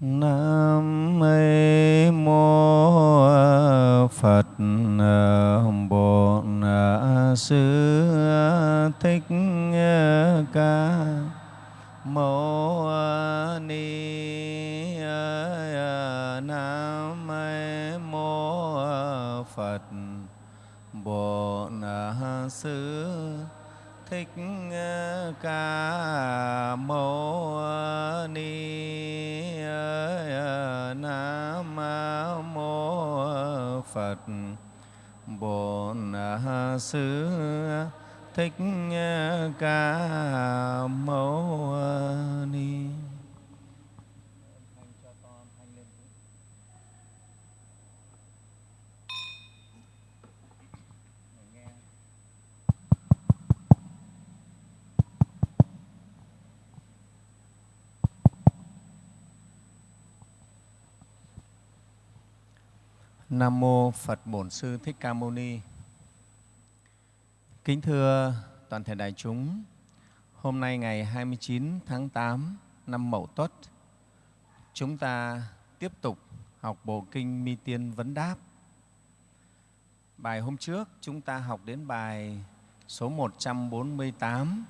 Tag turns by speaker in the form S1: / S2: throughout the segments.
S1: Nam Thích ờ, Ca Mâu ờ, Ni Nam mô Phật Bổn Sư Thích Ca Mâu Ni. Kính thưa toàn thể đại chúng, hôm nay ngày 29 tháng 8 năm Mậu Tuất, chúng ta tiếp tục học bộ kinh Mi Tiên Vấn Đáp. Bài hôm trước chúng ta học đến bài số 148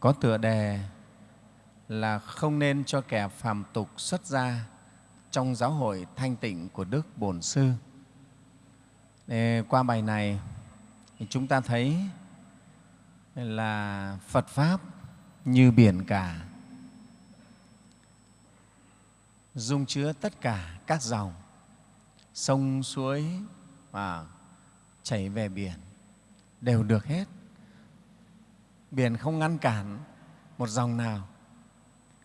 S1: có tựa đề là không nên cho kẻ phàm tục xuất gia trong giáo hội thanh tịnh của Đức Bổn Sư. Để qua bài này thì chúng ta thấy là Phật Pháp như biển cả, dung chứa tất cả các dòng, sông, suối và chảy về biển đều được hết. Biển không ngăn cản một dòng nào.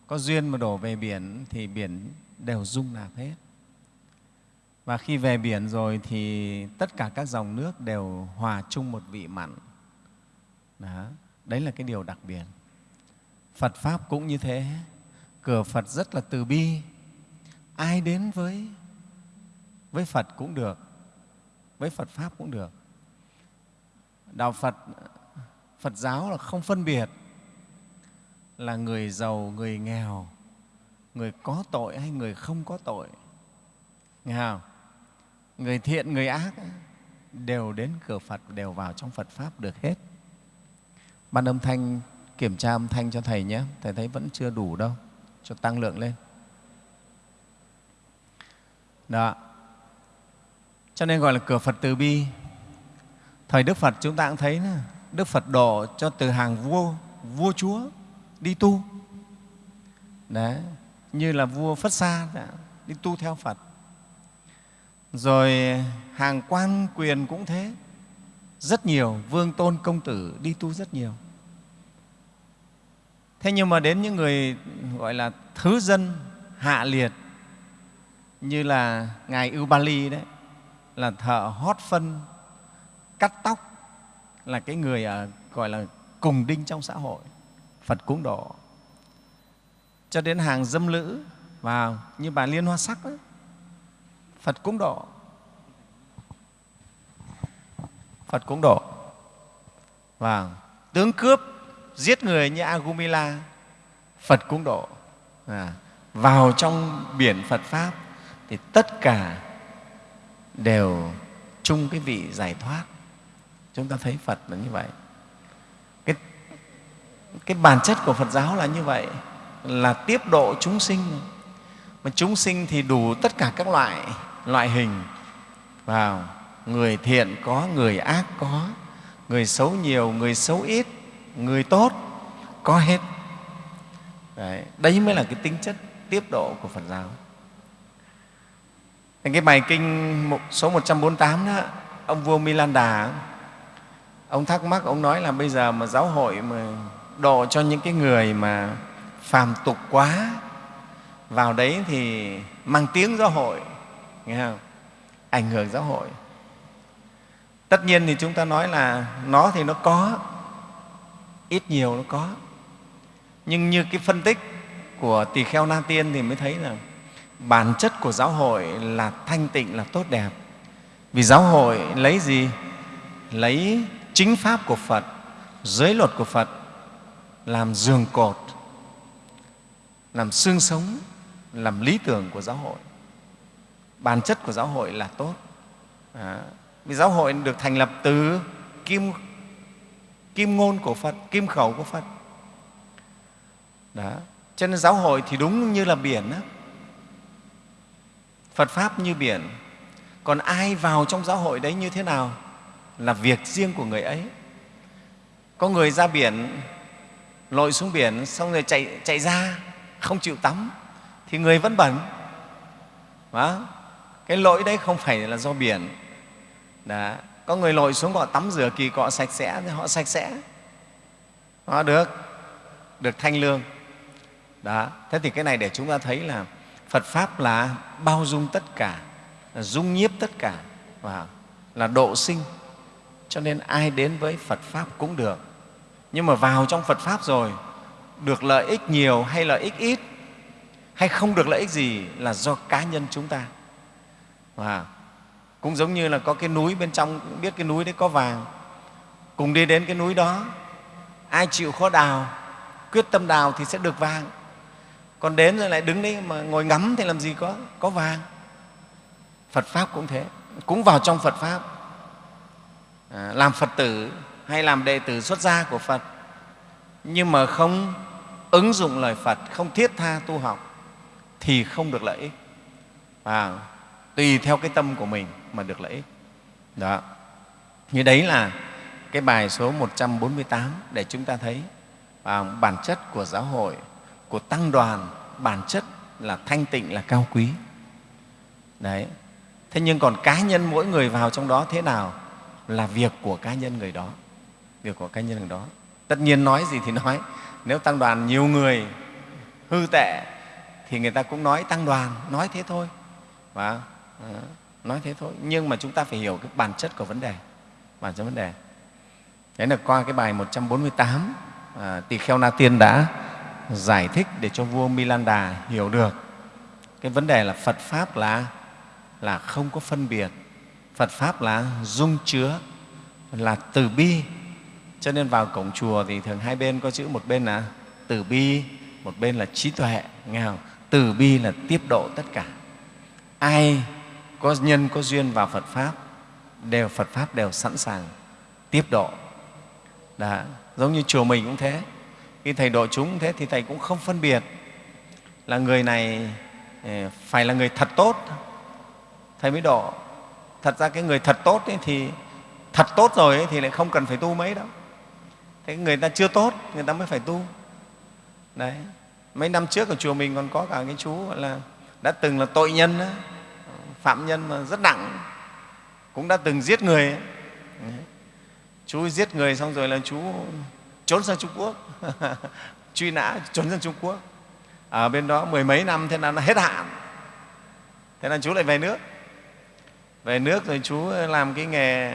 S1: Có duyên mà đổ về biển thì biển đều dung nạp hết. Và khi về biển rồi thì tất cả các dòng nước đều hòa chung một vị mặn. Đó. Đấy là cái điều đặc biệt. Phật Pháp cũng như thế. Cửa Phật rất là từ bi. Ai đến với, với Phật cũng được, với Phật Pháp cũng được. Đạo Phật, Phật giáo là không phân biệt là người giàu, người nghèo, người có tội hay người không có tội. Nghe không? Người thiện, người ác đều đến cửa Phật, đều vào trong Phật Pháp được hết. Ban âm thanh, kiểm tra âm thanh cho Thầy nhé. Thầy thấy vẫn chưa đủ đâu, cho tăng lượng lên. Đó. Cho nên gọi là cửa Phật từ bi. Thời Đức Phật chúng ta cũng thấy nữa, Đức Phật độ cho từ hàng vua, vua chúa đi tu. Đấy, như là vua Phất Sa đi tu theo Phật. Rồi hàng quan quyền cũng thế, rất nhiều, vương tôn công tử đi tu rất nhiều. Thế nhưng mà đến những người gọi là thứ dân hạ liệt như là Ngài Ưu Ba Ly đấy, là thợ hót phân, cắt tóc, là cái người ở, gọi là cùng đinh trong xã hội, Phật cúng độ cho đến hàng dâm lữ vào như bà Liên Hoa Sắc ấy, Phật cũng độ. Phật cũng độ. và tướng cướp giết người như Agumila, Phật cũng độ. À, vào trong biển Phật Pháp thì tất cả đều chung cái vị giải thoát. Chúng ta thấy Phật là như vậy. Cái, cái bản chất của Phật giáo là như vậy là tiếp độ chúng sinh mà chúng sinh thì đủ tất cả các loại loại hình vào. Người thiện có người ác có. Người xấu nhiều người xấu ít người tốt có hết. Đấy, đấy mới là cái tính chất tiếp độ của phật giáo. Cái bài kinh số 148 đó ông vua Milan Đà ông thắc mắc ông nói là bây giờ mà giáo hội mà độ cho những cái người mà phàm tục quá vào đấy thì mang tiếng giáo hội nghe không? ảnh hưởng giáo hội. Tất nhiên thì chúng ta nói là nó thì nó có, ít nhiều nó có. Nhưng như cái phân tích của tỳ kheo na tiên thì mới thấy là bản chất của giáo hội là thanh tịnh, là tốt đẹp. Vì giáo hội lấy gì? Lấy chính pháp của phật, giới luật của phật, làm giường cột, làm xương sống, làm lý tưởng của giáo hội bản chất của giáo hội là tốt. À, vì giáo hội được thành lập từ kim kim ngôn của phật kim khẩu của phật. Đó. Cho nên giáo hội thì đúng như là biển đó. phật pháp như biển. Còn ai vào trong giáo hội đấy như thế nào là việc riêng của người ấy. Có người ra biển lội xuống biển xong rồi chạy, chạy ra không chịu tắm thì người vẫn bẩn. Đó cái lỗi đấy không phải là do biển. Đó. có người lội xuống họ tắm rửa kỳ cọ sạch sẽ thì họ sạch sẽ. Họ được được thanh lương. Đó, thế thì cái này để chúng ta thấy là phật pháp là bao dung tất cả, là dung nhiếp tất cả, và là độ sinh. Cho nên ai đến với phật pháp cũng được. Nhưng mà vào trong phật pháp rồi, được lợi ích nhiều hay lợi ích ít, hay không được lợi ích gì là do cá nhân chúng ta và cũng giống như là có cái núi bên trong cũng biết cái núi đấy có vàng. Cùng đi đến cái núi đó ai chịu khó đào quyết tâm đào thì sẽ được vàng. Còn đến rồi lại đứng đấy mà ngồi ngắm thì làm gì có có vàng. Phật pháp cũng thế cũng vào trong phật pháp. À, làm phật tử hay làm đệ tử xuất gia của phật nhưng mà không ứng dụng lời phật không thiết tha tu học thì không được lợi ích. Và tùy theo cái tâm của mình mà được lợi ích. Đó. Như đấy là cái bài số 148 để chúng ta thấy à, bản chất của giáo hội của tăng đoàn bản chất là thanh tịnh là cao quý. Đấy. Thế nhưng còn cá nhân mỗi người vào trong đó thế nào là việc của cá nhân người đó. Việc của cá nhân người đó. Tất nhiên nói gì thì nói. Nếu tăng đoàn nhiều người hư tệ thì người ta cũng nói tăng đoàn nói thế thôi. Và Ờ, nói thế thôi nhưng mà chúng ta phải hiểu cái bản chất của vấn đề bản chất vấn đề đấy là qua cái bài 148 à, tỳ kheo na tiên đã giải thích để cho vua Milanda hiểu được cái vấn đề là Phật pháp là là không có phân biệt, Phật pháp là dung chứa, là từ bi. Cho nên vào cổng chùa thì thường hai bên có chữ một bên là từ bi, một bên là trí tuệ, nghe không? Từ bi là tiếp độ tất cả. Ai có nhân có duyên vào Phật pháp đều Phật pháp đều sẵn sàng tiếp độ. Đã. Giống như chùa mình cũng thế. Khi thầy độ chúng thế thì thầy cũng không phân biệt là người này ờ, phải là người thật tốt. Thầy mới độ. Thật ra cái người thật tốt ấy thì thật tốt rồi ấy thì lại không cần phải tu mấy đâu. Thế người ta chưa tốt người ta mới phải tu. Đấy. Mấy năm trước ở chùa mình còn có cả cái chú gọi là đã từng là tội nhân đó, phạm nhân mà rất nặng cũng đã từng giết người. Ấy. chú giết người xong rồi là chú trốn sang Trung Quốc. Truy nã trốn sang Trung Quốc. Ở bên đó mười mấy năm thế là nó hết hạn. Thế là chú lại về nước. Về nước rồi chú làm cái nghề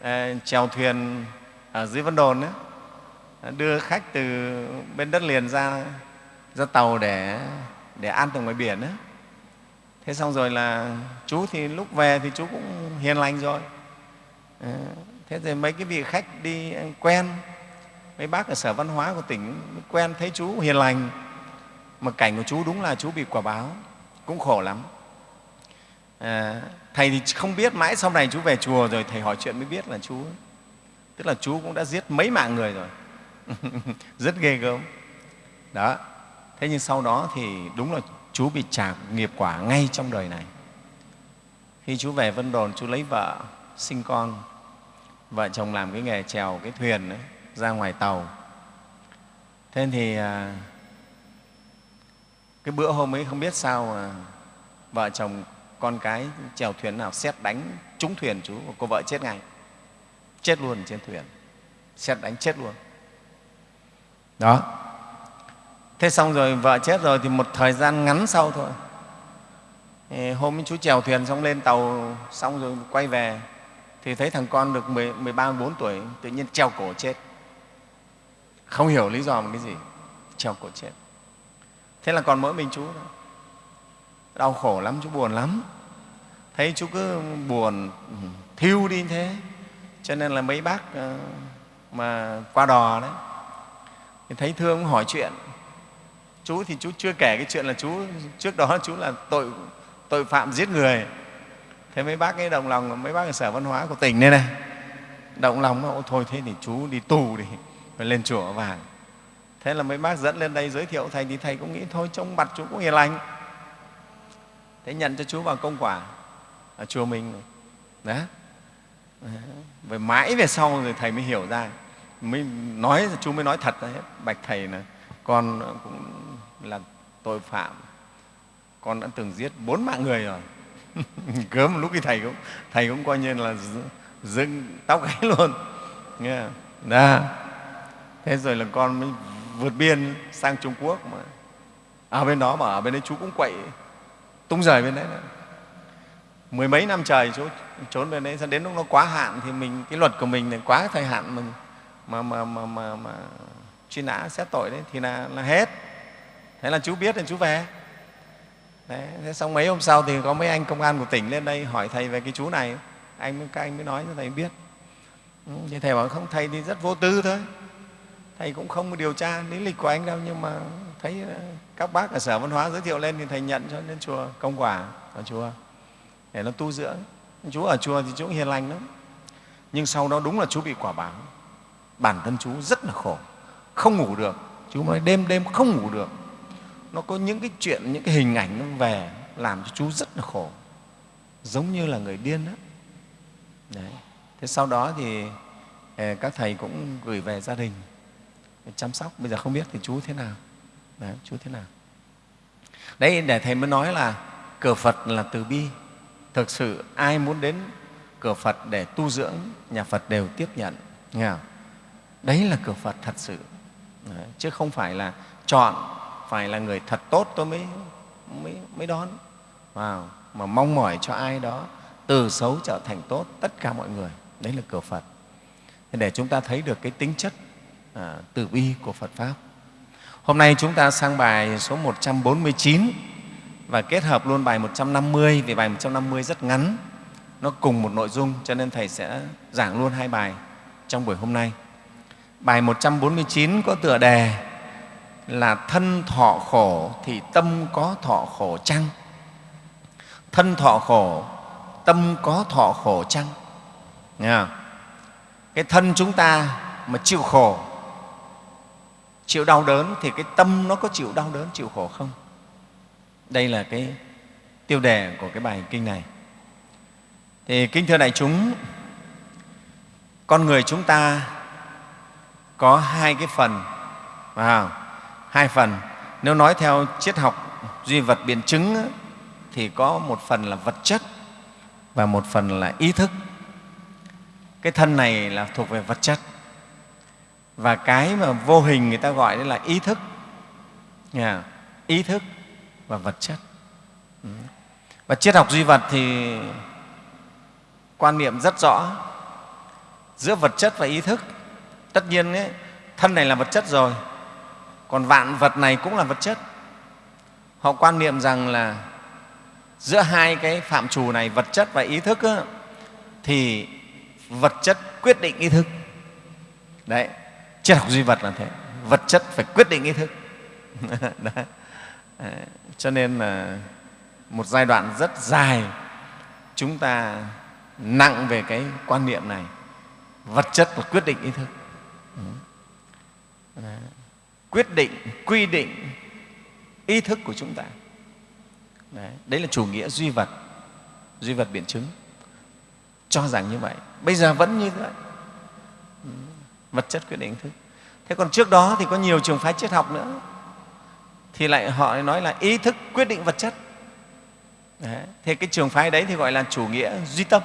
S1: à, chèo thuyền ở dưới Vân Đồn ấy, đưa khách từ bên đất liền ra ra tàu để để ăn từ ngoài biển ấy thế xong rồi là chú thì lúc về thì chú cũng hiền lành rồi. Ờ, thế rồi mấy cái vị khách đi quen mấy bác ở sở văn hóa của tỉnh quen thấy chú hiền lành mà cảnh của chú đúng là chú bị quả báo cũng khổ lắm. À, thầy thì không biết mãi sau này chú về chùa rồi thầy hỏi chuyện mới biết là chú tức là chú cũng đã giết mấy mạng người rồi. Rất ghê gớm. Đó thế nhưng sau đó thì đúng là chú bị trả nghiệp quả ngay trong đời này. Khi chú về vân đồn chú lấy vợ sinh con. Vợ chồng làm cái nghề chèo cái thuyền ấy, ra ngoài tàu. Thế thì à, cái bữa hôm ấy không biết sao mà vợ chồng con cái chèo thuyền nào xét đánh trúng thuyền chú và cô vợ chết ngay. Chết luôn trên thuyền. Xét đánh chết luôn. Đó thế xong rồi vợ chết rồi thì một thời gian ngắn sau thôi. Hôm chú chèo thuyền xong lên tàu xong rồi quay về. Thì thấy thằng con được 10, 13, 14 tuổi tự nhiên treo cổ chết. Không hiểu lý do một cái gì treo cổ chết. Thế là còn mỗi mình chú thôi. Đau khổ lắm chú buồn lắm. Thấy chú cứ buồn ừ, thiêu đi thế. Cho nên là mấy bác ờ, mà qua đò đấy. Thì thấy thương hỏi chuyện chú thì chú chưa kể cái chuyện là chú, trước đó chú là tội tội phạm giết người. Thế mấy bác ấy động lòng, mấy bác ở sở văn hóa của tỉnh đây này động lòng nó thôi thế thì chú đi tù đi phải lên chùa vàng. Thế là mấy bác dẫn lên đây giới thiệu thầy thì thầy cũng nghĩ, thôi trông mặt chú cũng hiền lành. Thế nhận cho chú vào công quả ở chùa mình đó. Về mãi về sau rồi thầy mới hiểu ra. Mới nói, chú mới nói thật ra hết, bạch thầy là con cũng là tội phạm. Con đã từng giết bốn mạng người rồi. Cớm lúc thì thầy cũng thầy cũng coi như là dưng tóc gáy luôn. Nghe đó thế rồi là con mới vượt biên sang trung quốc mà. Ở bên đó mà ở bên đấy chú cũng quậy tung rời bên đấy nữa. mười mấy năm trời chú trốn bên đấy đến lúc nó quá hạn thì mình cái luật của mình là quá thời hạn mình mà mà mà mà, mà truy nã xét tội đấy thì là, là hết thế là chú biết thì chú về. Đấy, thế xong mấy hôm sau thì có mấy anh công an của tỉnh lên đây hỏi thầy về cái chú này. Anh các anh mới nói cho thầy biết. Ừ, thì thầy bảo không thầy thì rất vô tư thôi. Thầy cũng không điều tra lý lịch của anh đâu nhưng mà thấy ờ, các bác ở sở văn hóa giới thiệu lên thì thầy nhận cho lên chùa công quả ở chùa để nó tu dưỡng. Chú ở chùa thì chú hiền lành lắm. Nhưng sau đó đúng là chú bị quả báo. Bản thân chú rất là khổ không ngủ được. Chú nói đêm đêm không ngủ được nó có những cái chuyện những cái hình ảnh nó về làm cho chú rất là khổ. Giống như là người điên đó Đấy. thế sau đó thì ờ, các thầy cũng gửi về gia đình chăm sóc. Bây giờ không biết thì chú thế nào. Đấy, chú thế nào. Đấy để thầy mới nói là cửa phật là từ bi. Thực sự ai muốn đến cửa phật để tu dưỡng nhà phật đều tiếp nhận nghe không? đấy là cửa phật thật sự. Đấy, chứ không phải là chọn phải là người thật tốt tôi mới mới, mới đón. Wow. mà mong mỏi cho ai đó từ xấu trở thành tốt tất cả mọi người đấy là cửa phật. Để chúng ta thấy được cái tính chất à, từ bi của phật pháp. Hôm nay chúng ta sang bài số 149 và kết hợp luôn bài 150 vì bài 150 rất ngắn nó cùng một nội dung cho nên thầy sẽ giảng luôn hai bài trong buổi hôm nay. Bài 149 có tựa đề là thân thọ khổ thì tâm có thọ khổ chăng? Thân thọ khổ, tâm có thọ khổ chăng? Nghe không? cái thân chúng ta mà chịu khổ, chịu đau đớn thì cái tâm nó có chịu đau đớn, chịu khổ không? Đây là cái tiêu đề của cái bài kinh này. Thì kính thưa đại chúng, con người chúng ta có hai cái phần vào hai phần. Nếu nói theo triết học duy vật biện chứng thì có một phần là vật chất và một phần là ý thức. Cái thân này là thuộc về vật chất. Và cái mà vô hình người ta gọi đấy là ý thức. Yeah. ý thức và vật chất. Ừ. Và triết học duy vật thì quan niệm rất rõ. Giữa vật chất và ý thức tất nhiên ấy, thân này là vật chất rồi còn vạn vật này cũng là vật chất. Họ quan niệm rằng là giữa hai cái phạm trù này vật chất và ý thức á, thì vật chất quyết định ý thức. Đấy triết học duy vật là thế. Vật chất phải quyết định ý thức. Đấy. cho nên là một giai đoạn rất dài chúng ta nặng về cái quan niệm này. Vật chất là quyết định ý thức. Đấy quyết định quy định ý thức của chúng ta. Đấy, đấy là chủ nghĩa duy vật duy vật biện chứng. Cho rằng như vậy. Bây giờ vẫn như vậy. Ừ, vật chất quyết định thức. Thế còn trước đó thì có nhiều trường phái triết học nữa. Thì lại họ nói là ý thức quyết định vật chất. Đấy. thế cái trường phái đấy thì gọi là chủ nghĩa duy tâm.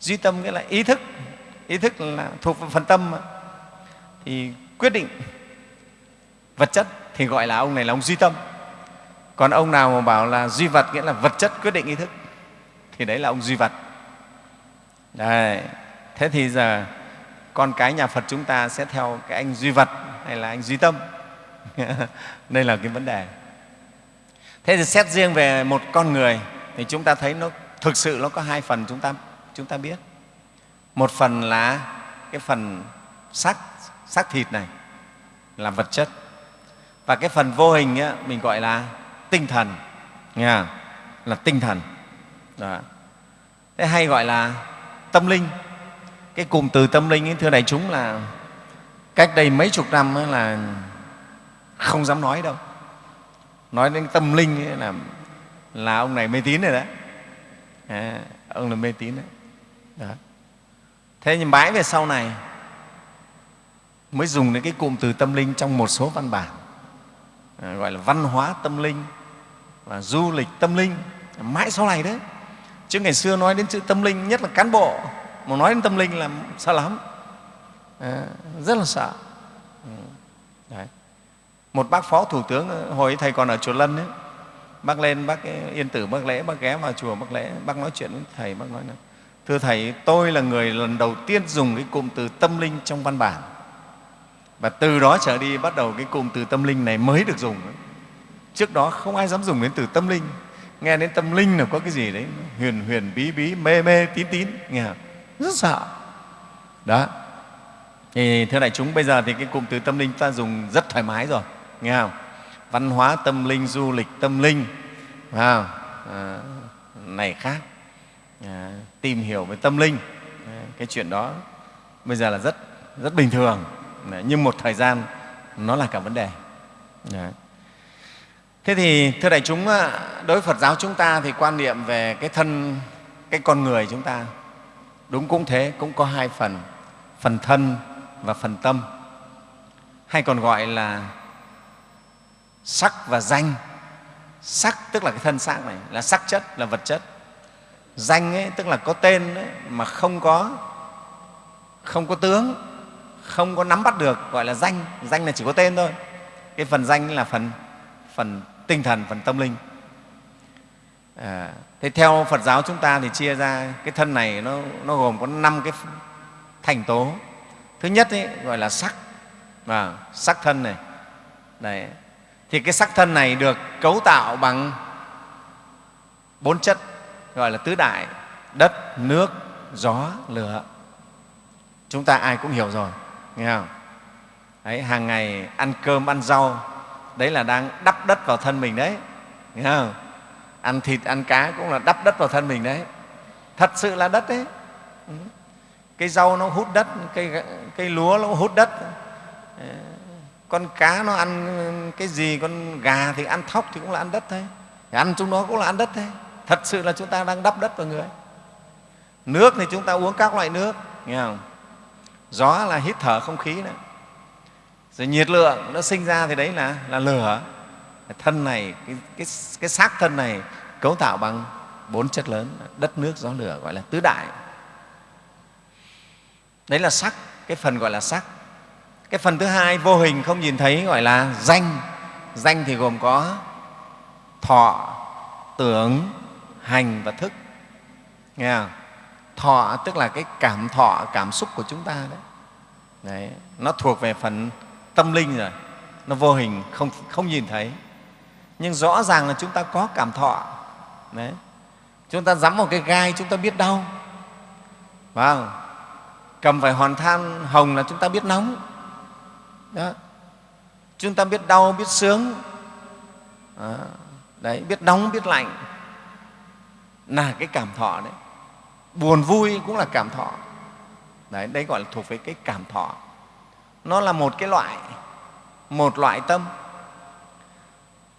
S1: Duy tâm nghĩa là ý thức. Ý thức là thuộc phần tâm mà. thì quyết định vật chất thì gọi là ông này là ông duy tâm. Còn ông nào mà bảo là duy vật nghĩa là vật chất quyết định ý thức, thì đấy là ông duy vật. Đấy. thế thì giờ con cái nhà phật chúng ta sẽ theo cái anh duy vật hay là anh duy tâm? Đây là cái vấn đề. Thế thì xét riêng về một con người thì chúng ta thấy nó thực sự nó có hai phần chúng ta chúng ta biết. Một phần là cái phần xác xác thịt này là vật chất và cái phần vô hình ấy, mình gọi là tinh thần. Nghe là tinh thần. Đó. thế hay gọi là tâm linh. Cái cụm từ tâm linh ấy, thưa đại chúng là cách đây mấy chục năm ấy là không dám nói đâu. Nói đến tâm linh ấy là là ông này mê tín rồi đấy. À, ông là mê tín đấy. Đó. thế nhưng mãi về sau này mới dùng đến cái cụm từ tâm linh trong một số văn bản. Ờ, gọi là văn hóa tâm linh và du lịch tâm linh. Mãi sau này đấy. Chứ ngày xưa nói đến chữ tâm linh nhất là cán bộ mà nói đến tâm linh là sợ lắm. À, rất là sợ. Ừ, đấy. một bác phó thủ tướng ờ, hồi thầy còn ở chùa lân ấy, bác lên bác yên tử bác lễ bác ghé vào chùa bác lễ bác nói chuyện với thầy bác nói là thưa thầy tôi là người lần đầu tiên dùng cái cụm từ tâm linh trong văn bản và từ đó trở đi bắt đầu cái cụm từ tâm linh này mới được dùng. Trước đó không ai dám dùng đến từ tâm linh. Nghe đến tâm linh là có cái gì đấy? Huyền huyền bí bí mê mê tín tín. Nghe không? rất sợ. Đó. Thì thưa đại chúng bây giờ thì cái cụm từ tâm linh ta dùng rất thoải mái rồi. Nghe không? Văn hóa tâm linh du lịch tâm linh. À, à, này khác. À, tìm hiểu về tâm linh. À, cái chuyện đó bây giờ là rất rất bình thường nhưng một thời gian nó là cả vấn đề. Đấy. thế thì thưa đại chúng đối với phật giáo chúng ta thì quan niệm về cái thân cái con người chúng ta đúng cũng thế cũng có hai phần phần thân và phần tâm. Hay còn gọi là sắc và danh. Sắc tức là cái thân xác này là sắc chất là vật chất. Danh ấy, tức là có tên ấy, mà không có không có tướng không có nắm bắt được gọi là danh. Danh là chỉ có tên thôi. Cái phần danh là phần phần tinh thần phần tâm linh. À, thế theo phật giáo chúng ta thì chia ra cái thân này nó, nó gồm có năm cái thành tố. Thứ nhất ấy, gọi là sắc. À, sắc thân này. Đấy. thì cái sắc thân này được cấu tạo bằng bốn chất gọi là tứ đại đất nước gió lửa. Chúng ta ai cũng hiểu rồi nghe không? Đấy, hàng ngày ăn cơm ăn rau đấy là đang đắp đất vào thân mình đấy. Nghe không? Ăn thịt ăn cá cũng là đắp đất vào thân mình đấy. Thật sự là đất đấy. Ừ. Cây rau nó hút đất cây, cây lúa nó hút đất. Ờ, con cá nó ăn cái gì con gà thì ăn thóc thì cũng là ăn đất thôi. Thì ăn chúng nó cũng là ăn đất thôi. Thật sự là chúng ta đang đắp đất vào người. Nước thì chúng ta uống các loại nước. Nghe không? Gió là hít thở không khí đó rồi nhiệt lượng nó sinh ra thì đấy là, là lửa. Thân này cái, cái, cái xác thân này cấu tạo bằng bốn chất lớn đất nước gió lửa gọi là tứ đại. Đấy là sắc cái phần gọi là sắc. Cái phần thứ hai vô hình không nhìn thấy gọi là danh. Danh thì gồm có thọ tưởng hành và thức. Nghe không? Thọ tức là cái cảm thọ cảm xúc của chúng ta đấy, đấy nó thuộc về phần tâm linh rồi. Nó vô hình không, không nhìn thấy. Nhưng rõ ràng là chúng ta có cảm thọ. Đấy. Chúng ta dám một cái gai chúng ta biết đau. Phải không? cầm phải hòn than hồng là chúng ta biết nóng. Đó. chúng ta biết đau biết sướng. Đấy biết nóng biết lạnh. Là cái cảm thọ đấy buồn vui cũng là cảm thọ. Đấy đấy gọi là thuộc về cái cảm thọ. Nó là một cái loại, một loại tâm.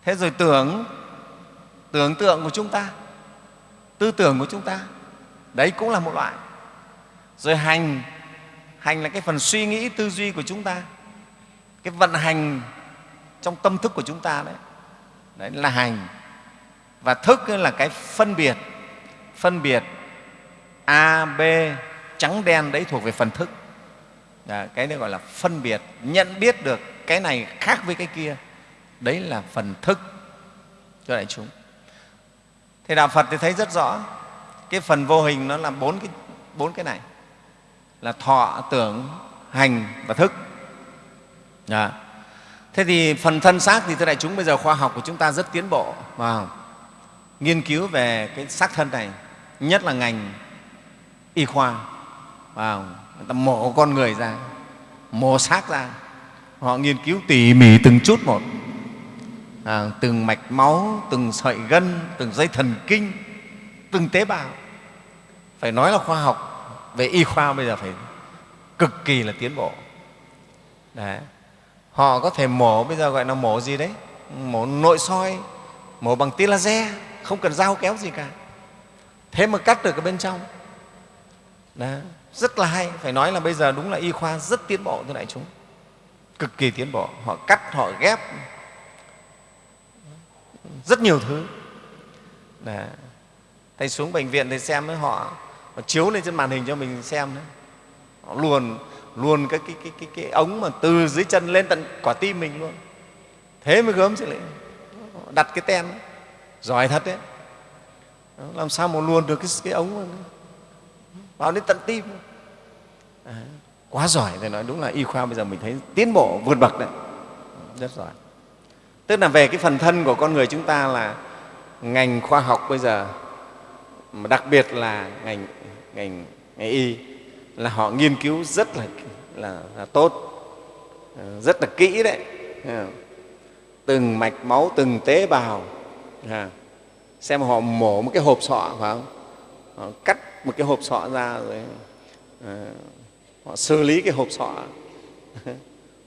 S1: Thế rồi tưởng tưởng tượng của chúng ta, tư tưởng của chúng ta, đấy cũng là một loại. Rồi hành hành là cái phần suy nghĩ, tư duy của chúng ta. Cái vận hành trong tâm thức của chúng ta đấy. Đấy là hành. Và thức là cái phân biệt phân biệt a b trắng đen đấy thuộc về phần thức. Đó, cái đấy gọi là phân biệt nhận biết được cái này khác với cái kia. Đấy là phần thức cho đại chúng. Thì đạo phật thì thấy rất rõ cái phần vô hình nó là bốn cái bốn cái này. Là thọ tưởng hành và thức. Đó. thế thì phần thân xác thì thưa đại chúng bây giờ khoa học của chúng ta rất tiến bộ vào nghiên cứu về cái xác thân này nhất là ngành y khoa. Vào người ta mổ con người ra mổ xác ra. Họ nghiên cứu tỉ mỉ từng chút một. À, từng mạch máu từng sợi gân từng dây thần kinh từng tế bào. Phải nói là khoa học về y khoa bây giờ phải cực kỳ là tiến bộ. Đấy. họ có thể mổ bây giờ gọi là mổ gì đấy? Mổ nội soi mổ bằng tia laser không cần dao kéo gì cả. Thế mà cắt được ở bên trong đó, rất là hay. Phải nói là bây giờ đúng là y khoa rất tiến bộ thưa đại chúng. Cực kỳ tiến bộ. Họ cắt họ ghép. Rất nhiều thứ. Đó. thầy xuống bệnh viện thầy xem với họ. Họ chiếu lên trên màn hình cho mình xem đấy. Họ luồn luồn cái, cái, cái, cái, cái ống mà từ dưới chân lên tận quả tim mình luôn. Thế mới gớm chứ lại. Đặt cái ten giỏi thật đấy. Làm sao mà luồn được cái, cái ống mà vào đến tận tim. À, quá giỏi thầy nói đúng là y khoa bây giờ mình thấy tiến bộ vượt bậc đấy. Rất giỏi. Tức là về cái phần thân của con người chúng ta là ngành khoa học bây giờ mà đặc biệt là ngành ngành, ngành y là họ nghiên cứu rất là, là, là tốt. Ờ, rất là kỹ đấy. Ờ, từng mạch máu từng tế bào. Ờ, xem họ mổ một cái hộp sọ phải không? Họ cắt một cái hộp sọ ra rồi à, họ xử lý cái hộp sọ.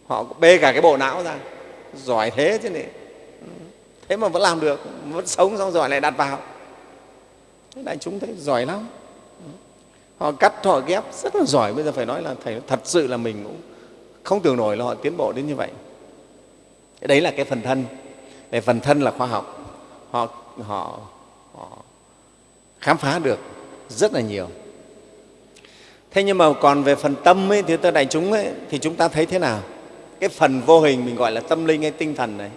S1: Họ bê cả cái bộ não ra giỏi thế chứ này. Thế mà vẫn làm được vẫn sống xong rồi lại đặt vào. Thế đại chúng thấy giỏi lắm. Họ cắt họ ghép rất là giỏi. Bây giờ phải nói là thầy thật sự là mình cũng không tưởng nổi là họ tiến bộ đến như vậy. Đấy là cái phần thân. Về phần thân là khoa học. Họ, họ, họ khám phá được rất là nhiều. Thế nhưng mà còn về phần tâm ấy, thì thưa đại chúng ấy, thì chúng ta thấy thế nào? Cái phần vô hình mình gọi là tâm linh hay tinh thần này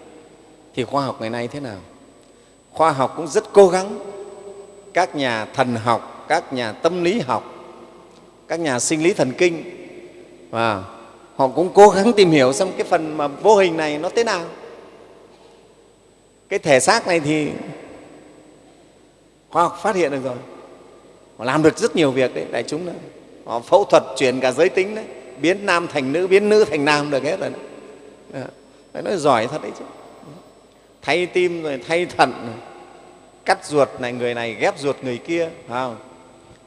S1: thì khoa học ngày nay thế nào? Khoa học cũng rất cố gắng. Các nhà thần học các nhà tâm lý học các nhà sinh lý thần kinh và họ cũng cố gắng tìm hiểu xem cái phần mà vô hình này nó thế nào. Cái thể xác này thì khoa học phát hiện được rồi họ làm được rất nhiều việc đấy, đại chúng đó. Họ phẫu thuật chuyển cả giới tính đấy, biến nam thành nữ, biến nữ thành nam được hết rồi đấy. Ờ, đấy nói giỏi thật đấy chứ. Thay tim rồi thay thận rồi, cắt ruột này, người này ghép ruột người kia không?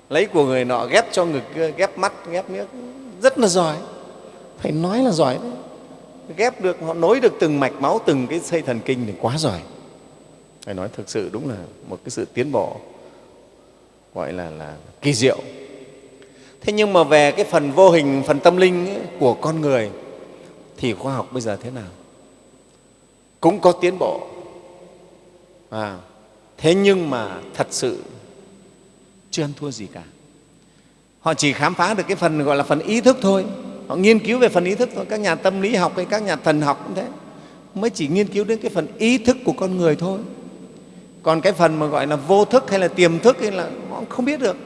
S1: lấy của người nọ ghép cho người kia, ghép mắt, ghép nước rất là giỏi. Phải nói là giỏi đấy. Ghép được, họ nối được từng mạch máu, từng cái dây thần kinh thì quá giỏi. Phải nói thực sự đúng là một cái sự tiến bộ gọi là là kỳ diệu. Thế nhưng mà về cái phần vô hình phần tâm linh ấy, của con người thì khoa học bây giờ thế nào? Cũng có tiến bộ. À, thế nhưng mà thật sự chưa ăn thua gì cả. Họ chỉ khám phá được cái phần gọi là phần ý thức thôi. Họ nghiên cứu về phần ý thức thôi. Các nhà tâm lý học hay các nhà thần học cũng thế. Mới chỉ nghiên cứu đến cái phần ý thức của con người thôi. Còn cái phần mà gọi là vô thức hay là tiềm thức hay là không biết được.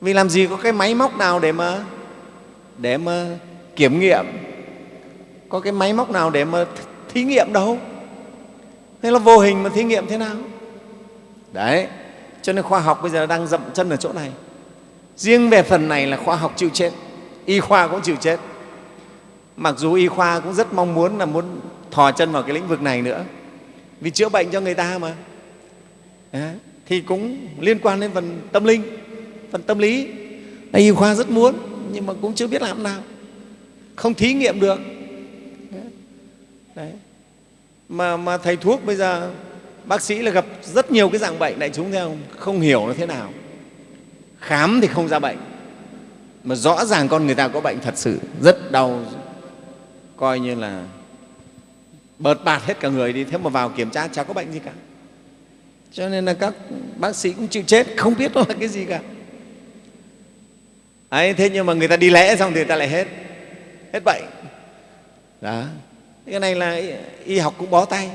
S1: Vì làm gì có cái máy móc nào để mà để mà kiểm nghiệm? Có cái máy móc nào để mà thí nghiệm đâu? Thế là vô hình mà thí nghiệm thế nào? Đấy cho nên khoa học bây giờ đang dậm chân ở chỗ này. Riêng về phần này là khoa học chịu chết y khoa cũng chịu chết. Mặc dù y khoa cũng rất mong muốn là muốn thò chân vào cái lĩnh vực này nữa. Vì chữa bệnh cho người ta mà. Đấy, thì cũng liên quan đến phần tâm linh phần tâm lý. Y khoa rất muốn nhưng mà cũng chưa biết làm nào. Không thí nghiệm được. Đấy. Mà, mà thầy thuốc bây giờ bác sĩ là gặp rất nhiều cái dạng bệnh đại chúng theo không? không hiểu nó thế nào. Khám thì không ra bệnh. Mà rõ ràng con người ta có bệnh thật sự rất đau coi như là bợt bạt hết cả người đi. Thế mà vào kiểm tra chả có bệnh gì cả cho nên là các bác sĩ cũng chịu chết không biết nó là cái gì cả. Đấy, thế nhưng mà người ta đi lễ xong thì người ta lại hết. Hết bệnh. Đó. Cái này là y học cũng bó tay.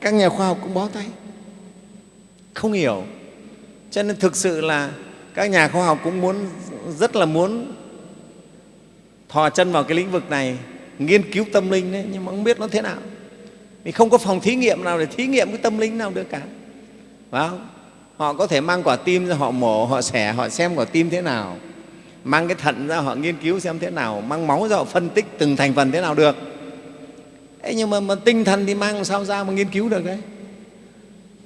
S1: Các nhà khoa học cũng bó tay. Không hiểu. Cho nên thực sự là các nhà khoa học cũng muốn rất là muốn thò chân vào cái lĩnh vực này nghiên cứu tâm linh đấy nhưng mà không biết nó thế nào. Vì không có phòng thí nghiệm nào để thí nghiệm cái tâm linh nào được cả phải không? họ có thể mang quả tim ra họ mổ họ xẻ họ xem quả tim thế nào. Mang cái thận ra họ nghiên cứu xem thế nào. Mang máu ra họ phân tích từng thành phần thế nào được. Thế nhưng mà, mà tinh thần thì mang sao ra mà nghiên cứu được đấy?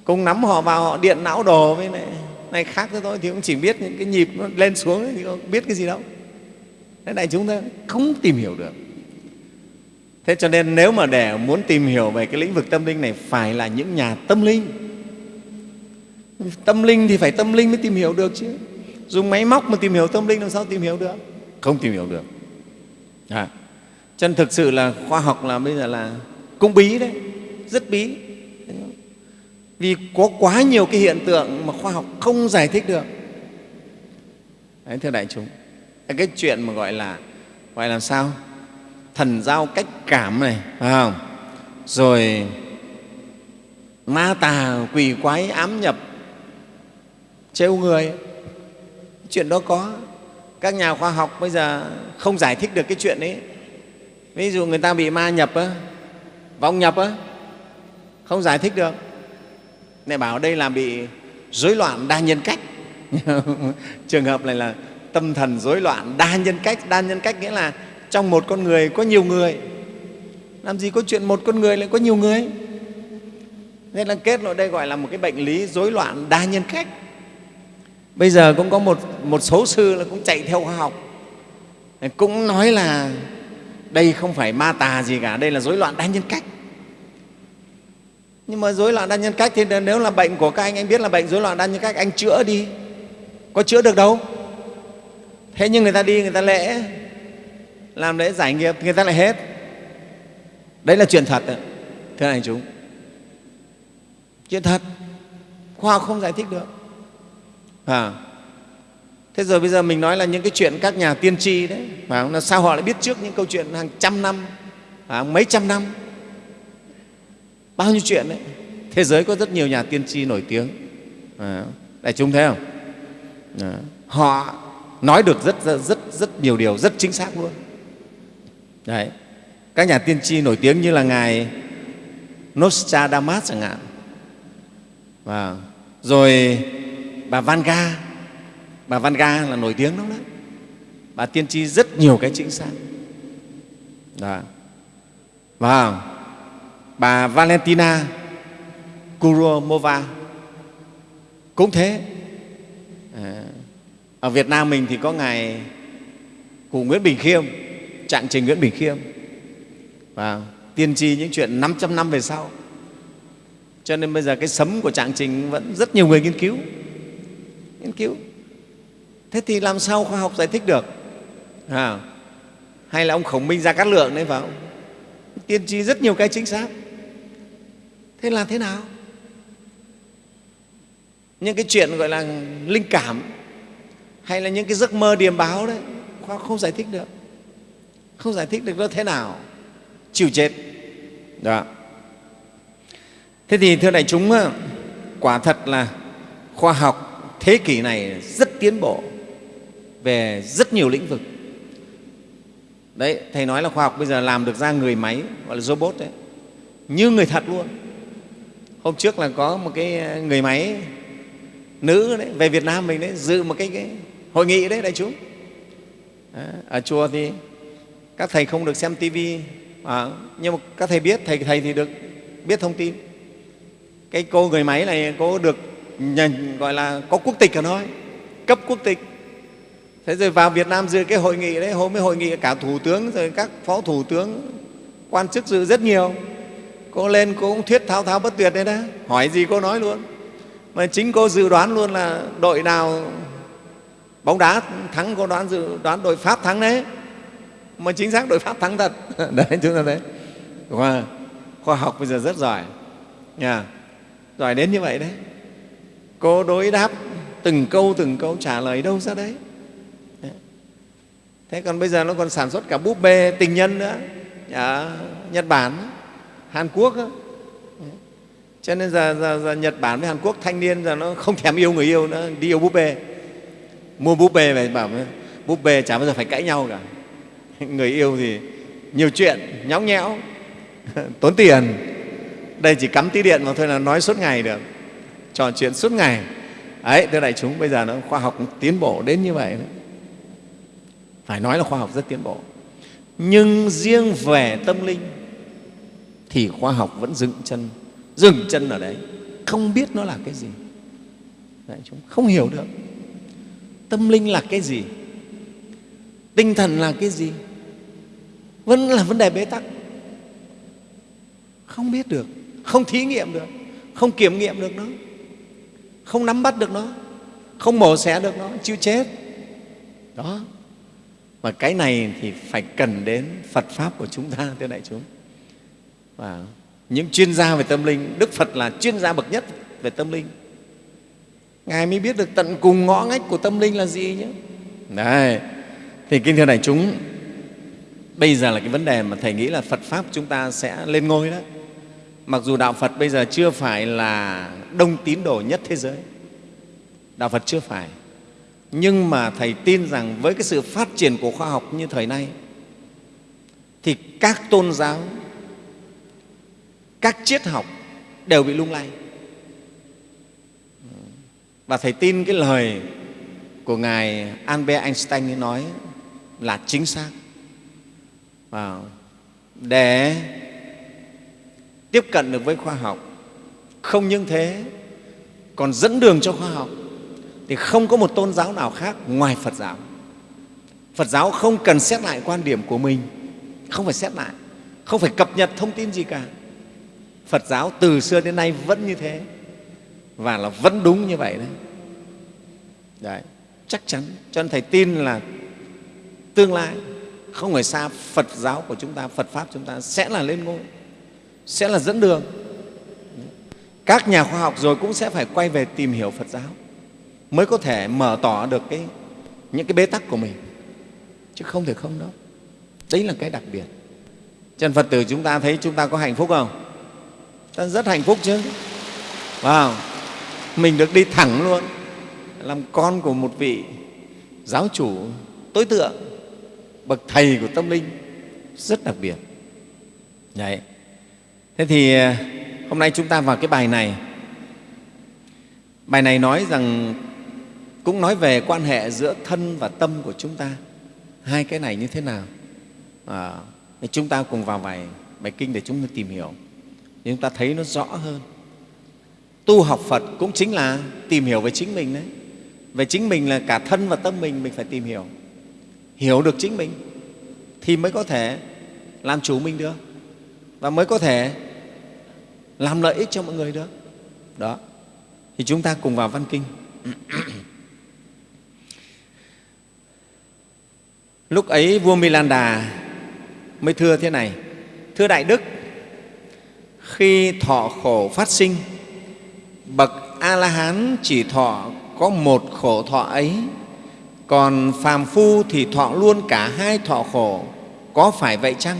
S1: Cùng nắm họ vào họ điện não đồ với này, này khác thế thôi thì cũng chỉ biết những cái nhịp nó lên xuống ấy, thì không biết cái gì đâu. Thế này chúng ta không tìm hiểu được. Thế cho nên nếu mà để muốn tìm hiểu về cái lĩnh vực tâm linh này phải là những nhà tâm linh tâm linh thì phải tâm linh mới tìm hiểu được chứ. Dùng máy móc mà tìm hiểu tâm linh làm sao tìm hiểu được? Không tìm hiểu được. À. chân thực sự là khoa học là bây giờ là cũng bí đấy rất bí. Vì có quá nhiều cái hiện tượng mà khoa học không giải thích được. Đấy, thưa đại chúng cái chuyện mà gọi là gọi là sao? Thần giao cách cảm này phải không? Rồi ma tà quỷ quái ám nhập trêu người. Chuyện đó có. Các nhà khoa học bây giờ không giải thích được cái chuyện ấy. Ví dụ người ta bị ma nhập á, vong nhập á, không giải thích được. Này bảo đây là bị rối loạn đa nhân cách. Trường hợp này là tâm thần rối loạn đa nhân cách. Đa nhân cách nghĩa là trong một con người có nhiều người. Làm gì có chuyện một con người lại có nhiều người? Nên là kết luận đây gọi là một cái bệnh lý rối loạn đa nhân cách bây giờ cũng có một, một số sư là cũng chạy theo khoa học. Cũng nói là đây không phải ma tà gì cả đây là rối loạn đa nhân cách. Nhưng mà rối loạn đa nhân cách thì nếu là bệnh của các anh anh biết là bệnh rối loạn đa nhân cách anh chữa đi. Có chữa được đâu. Thế nhưng người ta đi người ta lễ. Làm lễ giải nghiệp người ta lại hết. Đấy là chuyện thật thưa anh chúng. Chuyện thật. Khoa học không giải thích được à, thế rồi bây giờ mình nói là những cái chuyện các nhà tiên tri đấy phải không? là sao họ lại biết trước những câu chuyện hàng trăm năm à, mấy trăm năm? Bao nhiêu chuyện đấy. Thế giới có rất nhiều nhà tiên tri nổi tiếng. À, đại chúng thấy không? À, họ nói được rất, rất rất rất nhiều điều rất chính xác luôn. Đấy. Các nhà tiên tri nổi tiếng như là ngài Nostradamus chẳng hạn. Và rồi bà Vanga bà Vanga là nổi tiếng lắm đó. Bà tiên tri rất nhiều cái chính xác đó. và bà Valentina Kuromova cũng thế. À, ở Việt Nam mình thì có ngài cụ Nguyễn Bình Khiêm trạng trình Nguyễn Bình Khiêm. Và tiên tri những chuyện 500 năm về sau. Cho nên bây giờ cái sấm của trạng trình vẫn rất nhiều người nghiên cứu nghiên cứu. Thế thì làm sao khoa học giải thích được? À, hay là ông khổng minh ra cát lượng đấy phải không? Tiên tri rất nhiều cái chính xác. Thế là thế nào? Những cái chuyện gọi là linh cảm hay là những cái giấc mơ điềm báo đấy khoa không giải thích được. Không giải thích được nó thế nào? Chịu chết. Đó. Thế thì thưa đại chúng quả thật là khoa học thế kỷ này rất tiến bộ về rất nhiều lĩnh vực. Đấy thầy nói là khoa học bây giờ làm được ra người máy gọi là robot đấy như người thật luôn. Hôm trước là có một cái ờ, người máy nữ đấy, về Việt Nam mình đấy dự một cái, cái hội nghị đấy đại chúng. Ở chùa thì các thầy không được xem tivi à, nhưng mà các thầy biết thầy thầy thì được biết thông tin. Cái cô người máy này cô được nhận, gọi là có quốc tịch ở thôi cấp quốc tịch. Thế rồi vào Việt Nam dự cái hội nghị đấy hôm mới hội nghị cả thủ tướng rồi các phó thủ tướng quan chức dự rất nhiều. Cô lên cô cũng thuyết thao thao bất tuyệt đấy đó. Hỏi gì cô nói luôn. Mà chính cô dự đoán luôn là đội nào bóng đá thắng cô đoán dự đoán đội pháp thắng đấy. Mà chính xác đội pháp thắng thật. Đấy chúng ta thấy. Khoa, khoa học bây giờ rất giỏi. Nha. Giỏi đến như vậy đấy cô đối đáp từng câu từng câu trả lời đâu ra đấy. Thế còn bây giờ nó còn sản xuất cả búp bê tình nhân nữa. Ở nhật bản hàn quốc đó. cho nên giờ, giờ, giờ nhật bản với hàn quốc thanh niên giờ nó không thèm yêu người yêu nữa đi yêu búp bê. Mua búp bê về bảo búp bê chả bao giờ phải cãi nhau cả. Người yêu thì nhiều chuyện nhõng nhẽo tốn tiền. Đây chỉ cắm tí điện mà thôi là nói suốt ngày được trò chuyện suốt ngày. Ấy, thưa đại chúng, bây giờ nó khoa học tiến bộ đến như vậy. Đấy. phải nói là khoa học rất tiến bộ. Nhưng riêng về tâm linh thì khoa học vẫn dừng chân dừng chân ở đấy. Không biết nó là cái gì. Đại chúng, không hiểu được. Tâm linh là cái gì? Tinh thần là cái gì? Vẫn là vấn đề bế tắc. Không biết được, không thí nghiệm được, không kiểm nghiệm được nó không nắm bắt được nó. Không mổ xẻ được nó, chịu chết. Đó. Và cái này thì phải cần đến phật pháp của chúng ta, thưa đại chúng. Và những chuyên gia về tâm linh, đức phật là chuyên gia bậc nhất về tâm linh. Ngài mới biết được tận cùng ngõ ngách của tâm linh là gì nhé. Đấy. Thì kính thưa đại chúng, bây giờ là cái vấn đề mà thầy nghĩ là phật pháp chúng ta sẽ lên ngôi đó mặc dù đạo phật bây giờ chưa phải là đông tín đồ nhất thế giới, đạo phật chưa phải. Nhưng mà thầy tin rằng với cái sự phát triển của khoa học như thời nay, thì các tôn giáo, các triết học đều bị lung lay. Và thầy tin cái lời của ngài albert einstein ấy nói là chính xác. Và để tiếp cận được với khoa học. Không những thế còn dẫn đường cho khoa học. Thì không có một tôn giáo nào khác ngoài phật giáo. Phật giáo không cần xét lại quan điểm của mình không phải xét lại không phải cập nhật thông tin gì cả. Phật giáo từ xưa đến nay vẫn như thế và là vẫn đúng như vậy đấy, đấy chắc chắn. Cho nên thầy tin là tương lai không phải xa phật giáo của chúng ta phật pháp chúng ta sẽ là lên ngôi sẽ là dẫn đường. Các nhà khoa học rồi cũng sẽ phải quay về tìm hiểu phật giáo mới có thể mở tỏ được cái, những cái bế tắc của mình. Chứ không thể không đâu. Đấy là cái đặc biệt. Chân phật tử chúng ta thấy chúng ta có hạnh phúc không? Ta rất hạnh phúc chứ. Wow. mình được đi thẳng luôn. Làm con của một vị giáo chủ tối tượng bậc thầy của tâm linh. Rất đặc biệt. Đấy thế thì à, hôm nay chúng ta vào cái bài này. Bài này nói rằng cũng nói về quan hệ giữa thân và tâm của chúng ta. Hai cái này như thế nào? À, chúng ta cùng vào bài bài kinh để chúng ta tìm hiểu. Để chúng ta thấy nó rõ hơn. Tu học phật cũng chính là tìm hiểu về chính mình đấy. Về chính mình là cả thân và tâm mình mình phải tìm hiểu. Hiểu được chính mình thì mới có thể làm chủ mình được. Và mới có thể làm lợi ích cho mọi người được. Đó. Thì chúng ta cùng vào văn kinh. Lúc ấy vua milanda mới thưa thế này. Thưa đại đức, khi thọ khổ phát sinh, bậc a la hán chỉ thọ có một khổ thọ ấy, còn phàm phu thì thọ luôn cả hai thọ khổ, có phải vậy chăng?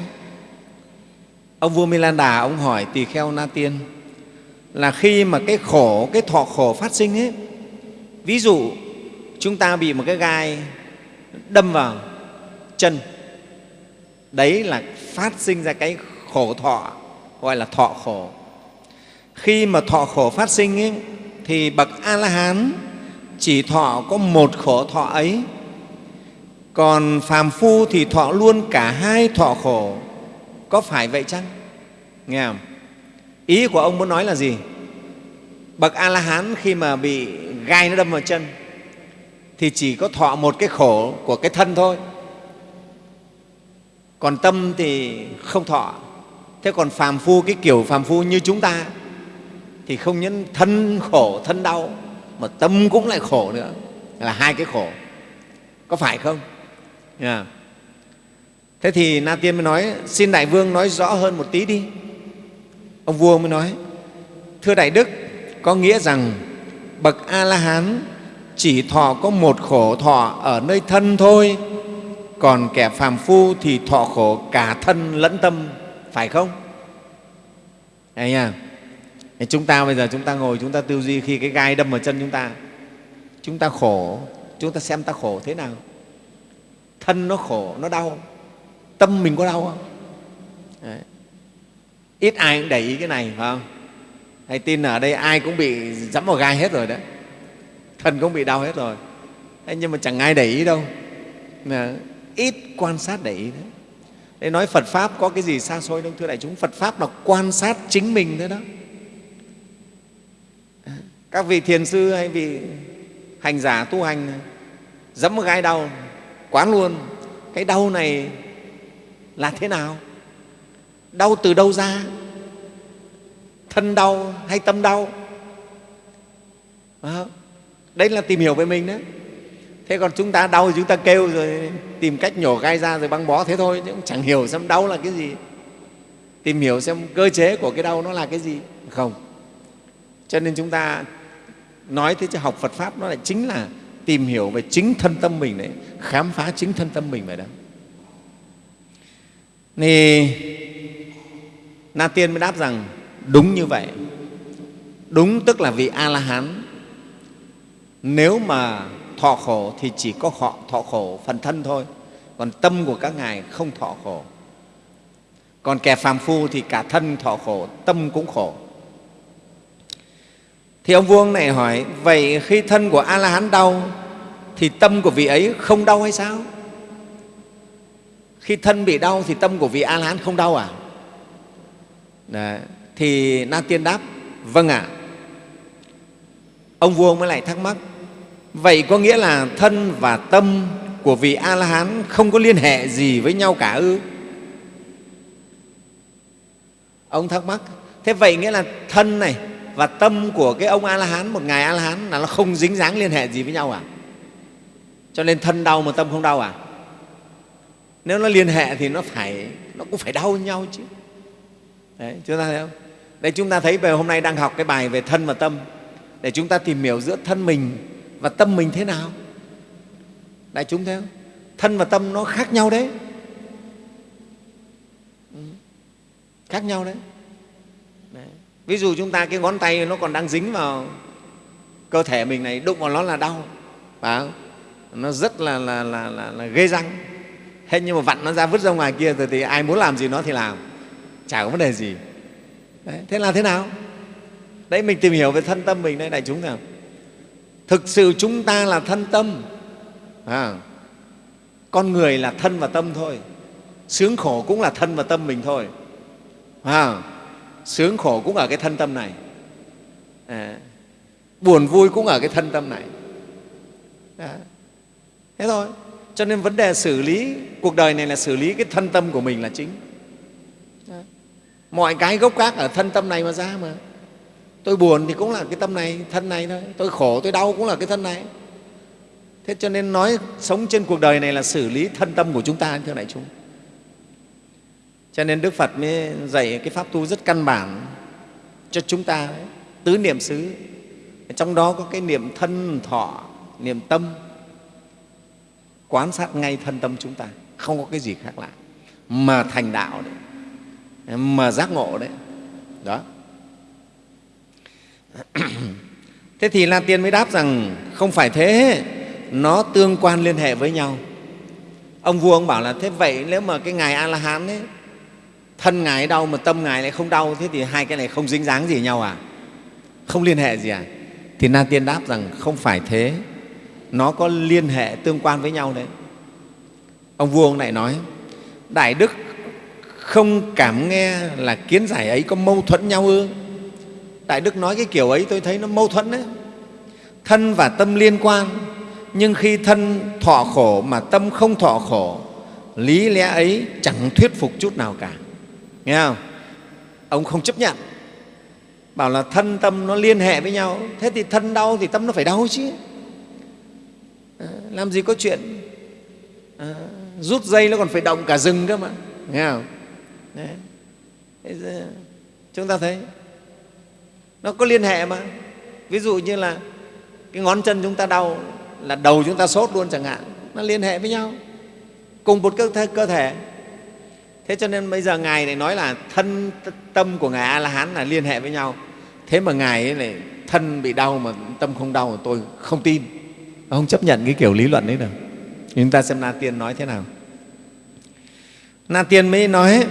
S1: Ông vua milan đà ông hỏi tỳ kheo na tiên là khi mà cái khổ cái thọ khổ phát sinh ấy ví dụ chúng ta bị một cái gai đâm vào chân đấy là phát sinh ra cái khổ thọ gọi là thọ khổ. Khi mà thọ khổ phát sinh ấy, thì bậc a la hán chỉ thọ có một khổ thọ ấy còn phàm phu thì thọ luôn cả hai thọ khổ có phải vậy chăng? Nghe không? Ý của ông muốn nói là gì? Bậc a la hán khi mà bị gai nó đâm vào chân, thì chỉ có thọ một cái khổ của cái thân thôi. Còn tâm thì không thọ. Thế còn phàm phu, cái kiểu phàm phu như chúng ta, thì không những thân khổ, thân đau, mà tâm cũng lại khổ nữa. Là hai cái khổ. Có phải không? Yeah thế thì na tiên mới nói, xin đại vương nói rõ hơn một tí đi. Ông vua mới nói, thưa đại đức, có nghĩa rằng bậc a la hán chỉ thọ có một khổ thọ ở nơi thân thôi, còn kẻ phàm phu thì thọ khổ cả thân lẫn tâm, phải không? Đấy nha. Chúng ta bây giờ chúng ta ngồi, chúng ta tư duy khi cái gai đâm vào chân chúng ta chúng ta khổ, chúng ta xem ta khổ thế nào. Thân nó khổ, nó đau tâm mình có đau không? Đấy. ít ai cũng để ý cái này, phải không? Hay tin ở đây ai cũng bị dẫm vào gai hết rồi đấy. Thần cũng bị đau hết rồi. Thế nhưng mà chẳng ai để ý đâu. Mà ít quan sát để ý đấy để nói phật pháp có cái gì xa xôi đâu, thưa đại chúng? Phật pháp là quan sát chính mình thôi đó. Các vị thiền sư hay vị hành giả tu hành, dẫm một gai đau, quán luôn. Cái đau này là thế nào? Đau từ đâu ra? Thân đau hay tâm đau? Đấy là tìm hiểu về mình đấy. Thế còn chúng ta đau thì chúng ta kêu rồi tìm cách nhổ gai ra rồi băng bó thế thôi, chứ cũng chẳng hiểu xem đau là cái gì. Tìm hiểu xem cơ chế của cái đau nó là cái gì. Không. Cho nên chúng ta nói thế chứ học phật pháp nó lại chính là tìm hiểu về chính thân tâm mình đấy, khám phá chính thân tâm mình vậy đó thì na tiên mới đáp rằng, đúng như vậy. Đúng tức là vị a la hán nếu mà thọ khổ thì chỉ có họ thọ khổ phần thân thôi, còn tâm của các ngài không thọ khổ. Còn kẻ phàm phu thì cả thân thọ khổ, tâm cũng khổ. Thì ông vuông này hỏi, vậy khi thân của a la hán đau, thì tâm của vị ấy không đau hay sao? Khi thân bị đau thì tâm của vị a la hán không đau à Đấy. thì na tiên đáp vâng ạ à. ông vua mới lại thắc mắc, vậy có nghĩa là thân và tâm của vị a la hán không có liên hệ gì với nhau cả ư ông thắc mắc, thế vậy nghĩa là thân này và tâm của cái ông a la hán một ngài a la hán là nó không dính dáng liên hệ gì với nhau à cho nên thân đau mà tâm không đau à nếu nó liên hệ thì nó phải nó cũng phải đau nhau chứ. Đấy chúng ta thấy không? Đây chúng ta thấy về hôm nay đang học cái bài về thân và tâm. Để chúng ta tìm hiểu giữa thân mình và tâm mình thế nào. Đại chúng thấy không? Thân và tâm nó khác nhau đấy. Ừ, khác nhau đấy. đấy. Ví dụ chúng ta cái ngón tay nó còn đang dính vào cơ thể mình này đụng vào nó là đau phải không? nó rất là, là, là, là, là ghê răng thế nhưng mà vặn nó ra vứt ra ngoài kia rồi thì ai muốn làm gì nó thì làm. Chả có vấn đề gì. Đấy, thế là thế nào? Đấy mình tìm hiểu về thân tâm mình đây đại chúng nào. Thực sự chúng ta là thân tâm. À, con người là thân và tâm thôi. Sướng khổ cũng là thân và tâm mình thôi. À, sướng khổ cũng ở cái thân tâm này. À, buồn vui cũng ở cái thân tâm này. À, thế thôi cho nên vấn đề xử lý cuộc đời này là xử lý cái thân tâm của mình là chính. À, mọi cái gốc gác ở thân tâm này mà ra mà. Tôi buồn thì cũng là cái tâm này thân này thôi. Tôi khổ tôi đau cũng là cái thân này. Thế cho nên nói sống trên cuộc đời này là xử lý thân tâm của chúng ta thưa đại chúng. Cho nên đức phật mới dạy cái pháp tu rất căn bản cho chúng ta tứ niệm xứ. Trong đó có cái niệm thân thọ niệm tâm quán sát ngay thân tâm chúng ta, không có cái gì khác lạ. Mà thành đạo đấy, mà giác ngộ đấy, đó. Thế thì la tiên mới đáp rằng, không phải thế, nó tương quan liên hệ với nhau. Ông vua ông bảo là, thế vậy nếu mà cái ngài a la hán ấy, thân ngài đau mà tâm ngài lại không đau, thế thì hai cái này không dính dáng gì nhau à? Không liên hệ gì à? Thì na tiên đáp rằng, không phải thế nó có liên hệ tương quan với nhau đấy. Ông vua ông lại nói, đại đức không cảm nghe là kiến giải ấy có mâu thuẫn nhau ư? Đại đức nói cái kiểu ấy tôi thấy nó mâu thuẫn đấy. Thân và tâm liên quan, nhưng khi thân thọ khổ mà tâm không thọ khổ, lý lẽ ấy chẳng thuyết phục chút nào cả. Nghe không? Ông không chấp nhận. Bảo là thân tâm nó liên hệ với nhau, thế thì thân đau thì tâm nó phải đau chứ làm gì có chuyện? À, rút dây nó còn phải động cả rừng cơ mà. Nghe không? Đấy. chúng ta thấy nó có liên hệ mà. Ví dụ như là cái ngón chân chúng ta đau là đầu chúng ta sốt luôn chẳng hạn. Nó liên hệ với nhau. Cùng một cơ thể, cơ thể. thế cho nên bây giờ ngài này nói là thân tâm của ngài a la hán là liên hệ với nhau. Thế mà ngài ấy này thân bị đau mà tâm không đau tôi không tin không chấp nhận cái kiểu lý luận đấy đâu chúng ta xem na tiên nói thế nào. Na tiên mới nói,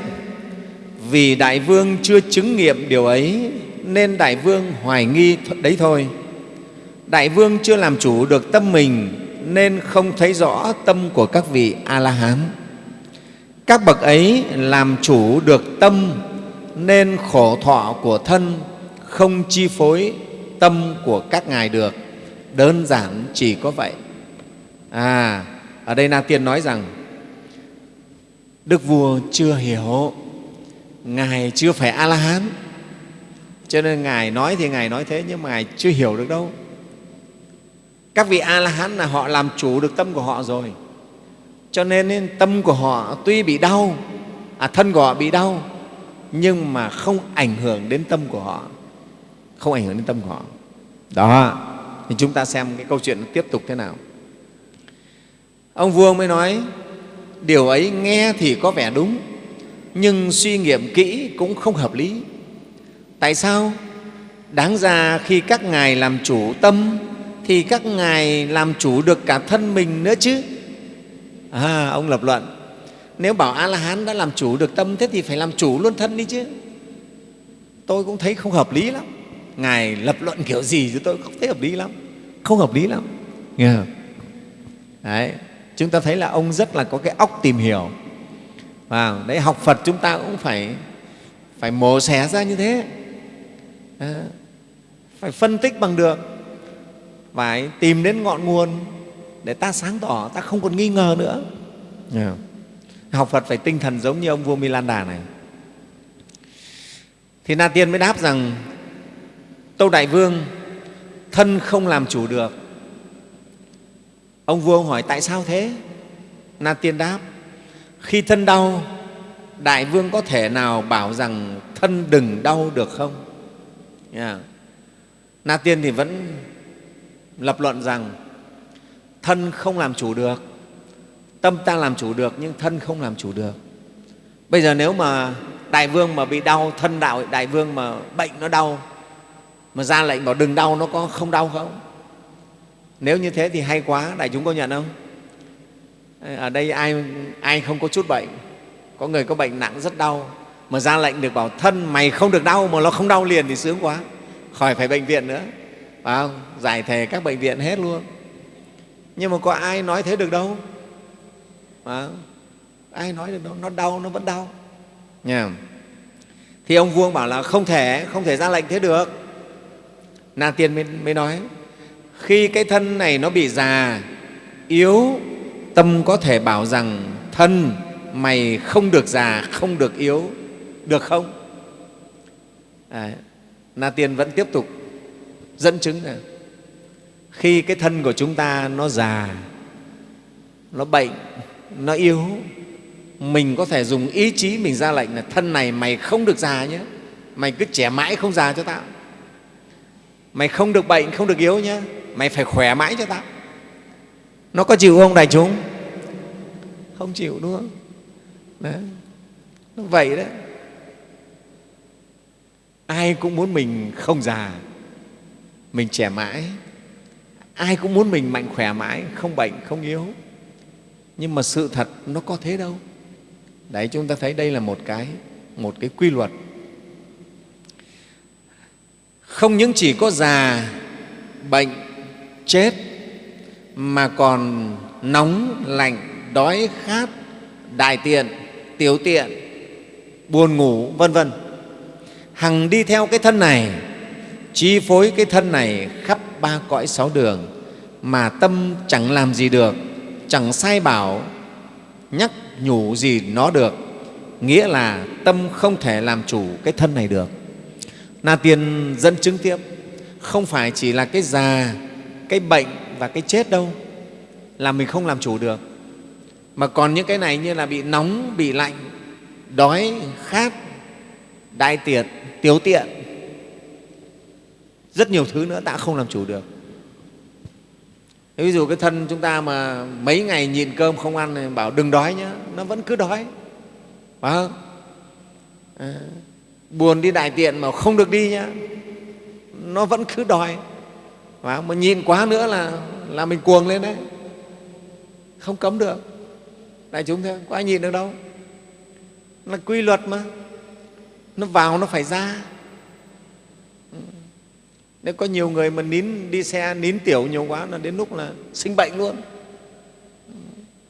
S1: vì đại vương chưa chứng nghiệm điều ấy, nên đại vương hoài nghi đấy thôi. Đại vương chưa làm chủ được tâm mình, nên không thấy rõ tâm của các vị a la hán. Các bậc ấy làm chủ được tâm, nên khổ thọ của thân không chi phối tâm của các ngài được đơn giản chỉ có vậy. À ở đây na tiên nói rằng đức vua chưa hiểu ngài chưa phải a la hán cho nên ngài nói thì ngài nói thế nhưng mà ngài chưa hiểu được đâu. Các vị a la hán là họ làm chủ được tâm của họ rồi. Cho nên, tâm của họ tuy bị đau à, thân của họ bị đau nhưng mà không ảnh hưởng đến tâm của họ. Không ảnh hưởng đến tâm của họ. Đó thì chúng ta xem cái câu chuyện tiếp tục thế nào. Ông vua mới nói điều ấy nghe thì có vẻ đúng nhưng suy nghiệm kỹ cũng không hợp lý. Tại sao? Đáng ra khi các ngài làm chủ tâm thì các ngài làm chủ được cả thân mình nữa chứ. À, ông lập luận nếu bảo a la hán đã làm chủ được tâm thế thì phải làm chủ luôn thân đi chứ. Tôi cũng thấy không hợp lý lắm ngài lập luận kiểu gì chứ tôi không thấy hợp lý lắm. Không hợp lý lắm. Nghe không? Đấy, chúng ta thấy là ông rất là có cái óc tìm hiểu. Và đấy học phật chúng ta cũng phải phải mổ xẻ ra như thế. À, phải phân tích bằng được. Phải tìm đến ngọn nguồn để ta sáng tỏ ta không còn nghi ngờ nữa. Yeah. học phật phải tinh thần giống như ông vua milan đà này. Thì na tiên mới đáp rằng tâu đại vương, thân không làm chủ được. Ông vua ông hỏi, tại sao thế? Na tiên đáp, khi thân đau, đại vương có thể nào bảo rằng thân đừng đau được không? Yeah. na tiên thì vẫn lập luận rằng, thân không làm chủ được, tâm ta làm chủ được nhưng thân không làm chủ được. Bây giờ nếu mà đại vương mà bị đau, thân đạo đại vương mà bệnh nó đau mà ra lệnh bảo đừng đau nó có không đau không? Nếu như thế thì hay quá đại chúng có nhận không? Ở đây ai ai không có chút bệnh có người có bệnh nặng rất đau mà ra lệnh được bảo thân mày không được đau mà nó không đau liền thì sướng quá. Khỏi phải bệnh viện nữa. Phải không? giải thể các bệnh viện hết luôn. Nhưng mà có ai nói thế được đâu? À, ai nói được đâu? Nó đau nó vẫn đau. Nha thì ông vuông bảo là không thể không thể ra lệnh thế được na tiên mới, mới nói khi cái thân này nó bị già yếu tâm có thể bảo rằng thân mày không được già không được yếu được không? À, na tiên vẫn tiếp tục dẫn chứng là khi cái thân của chúng ta nó già nó bệnh nó yếu mình có thể dùng ý chí mình ra lệnh là thân này mày không được già nhé mày cứ trẻ mãi không già cho tao mày không được bệnh, không được yếu nhé mày phải khỏe mãi cho tao. Nó có chịu không đại chúng? Không chịu, đúng không? Đấy. nó vậy đấy. Ai cũng muốn mình không già, mình trẻ mãi. Ai cũng muốn mình mạnh khỏe mãi, không bệnh, không yếu. Nhưng mà sự thật nó có thế đâu. Đấy, chúng ta thấy đây là một cái một cái quy luật không những chỉ có già, bệnh, chết, mà còn nóng, lạnh, đói, khát, đại tiện, tiểu tiện, buồn ngủ, vân vân. Hằng đi theo cái thân này, chi phối cái thân này khắp ba cõi sáu đường, mà tâm chẳng làm gì được, chẳng sai bảo, nhắc nhủ gì nó được. Nghĩa là tâm không thể làm chủ cái thân này được na tiên dẫn chứng tiếp không phải chỉ là cái già cái bệnh và cái chết đâu là mình không làm chủ được. Mà còn những cái này như là bị nóng bị lạnh đói khát đại tiệt tiếu tiện. Rất nhiều thứ nữa ta không làm chủ được. Ví dụ cái thân chúng ta mà mấy ngày nhịn cơm không ăn thì bảo đừng đói nhé nó vẫn cứ đói. Phải không? À, buồn đi đại tiện mà không được đi nhá. Nó vẫn cứ đòi. Và mà nhìn quá nữa là là mình cuồng lên đấy. Không cấm được. Đại chúng thế có ai nhìn được đâu. Là quy luật mà. Nó vào nó phải ra. Nếu có nhiều người mà nín đi xe nín tiểu nhiều quá là đến lúc là sinh bệnh luôn.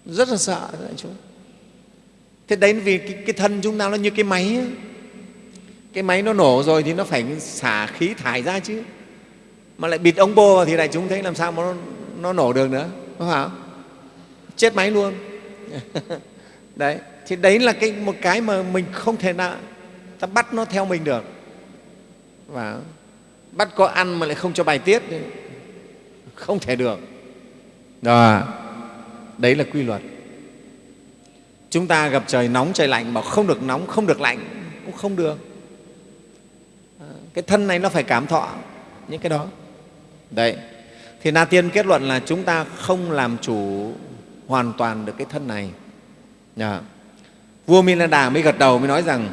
S1: Rất là sợ đại chúng. Thế đấy vì cái, cái thân chúng ta nó như cái máy ấy cái máy nó nổ rồi thì nó phải xả khí thải ra chứ. Mà lại bịt ống bô vào thì đại chúng thấy làm sao mà nó, nó nổ được nữa đúng không? Chết máy luôn. Đấy thì đấy là cái một cái mà mình không thể nào ta bắt nó theo mình được. Và bắt có ăn mà lại không cho bài tiết không thể được. Đó đấy là quy luật. Chúng ta gặp trời nóng trời lạnh bảo không được nóng không được lạnh cũng không được cái thân này nó phải cảm thọ những cái đó. Đấy. Thì na tiên kết luận là chúng ta không làm chủ hoàn toàn được cái thân này. Dạ. Vua Đà mới gật đầu mới nói rằng,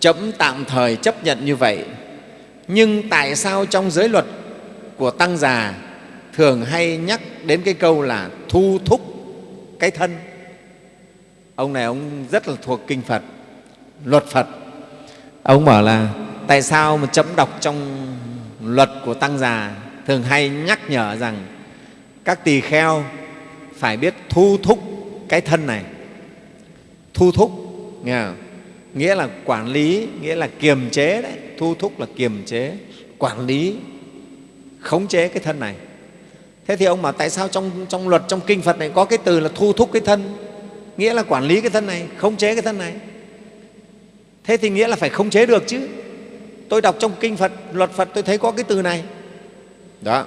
S1: chấm tạm thời chấp nhận như vậy, nhưng tại sao trong giới luật của tăng già thường hay nhắc đến cái câu là thu thúc cái thân? Ông này, ông rất là thuộc kinh phật, luật phật. Ông bảo là tại sao mà chấm đọc trong luật của tăng già thường hay nhắc nhở rằng các tỳ kheo phải biết thu thúc cái thân này? Thu thúc nghe không? nghĩa là quản lý nghĩa là kiềm chế đấy. Thu thúc là kiềm chế quản lý khống chế cái thân này. Thế thì ông bảo tại sao trong, trong luật trong kinh phật này có cái từ là thu thúc cái thân? Nghĩa là quản lý cái thân này khống chế cái thân này. Thế thì nghĩa là phải khống chế được chứ tôi đọc trong kinh phật luật phật tôi thấy có cái từ này. Đó.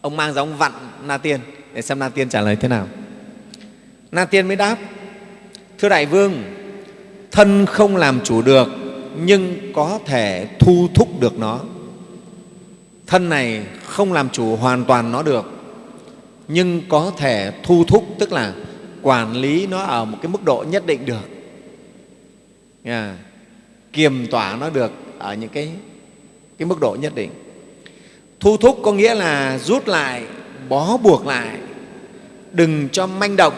S1: Ông mang ra ông vặn na tiên để xem na tiên trả lời thế nào. Na tiên mới đáp thưa đại vương thân không làm chủ được nhưng có thể thu thúc được nó. Thân này không làm chủ hoàn toàn nó được nhưng có thể thu thúc tức là quản lý nó ở một cái mức độ nhất định được. Yeah. kiềm tỏa nó được ở những cái, cái mức độ nhất định. Thu thúc có nghĩa là rút lại bó buộc lại. Đừng cho manh động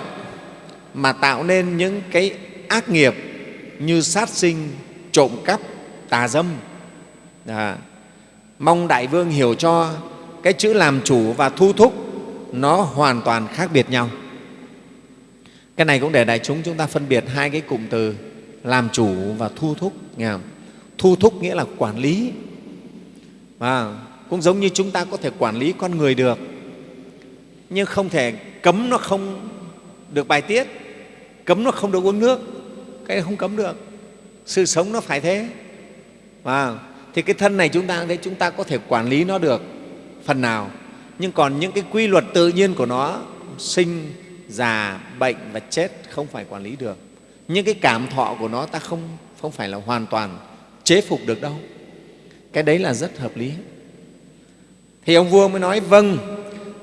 S1: mà tạo nên những cái ác nghiệp như sát sinh trộm cắp tà dâm. À, mong đại vương hiểu cho cái chữ làm chủ và thu thúc nó hoàn toàn khác biệt nhau. Cái này cũng để đại chúng chúng ta phân biệt hai cái cụm từ làm chủ và thu thúc nghe không? Thu thúc nghĩa là quản lý. Và cũng giống như chúng ta có thể quản lý con người được, nhưng không thể cấm nó không được bài tiết, cấm nó không được uống nước. Cái không cấm được. Sự sống nó phải thế. Và thì cái thân này chúng ta thấy chúng ta có thể quản lý nó được phần nào. Nhưng còn những cái quy luật tự nhiên của nó, sinh, già, bệnh và chết không phải quản lý được. Những cái cảm thọ của nó ta không không phải là hoàn toàn chế phục được đâu. Cái đấy là rất hợp lý. Thì ông vua mới nói vâng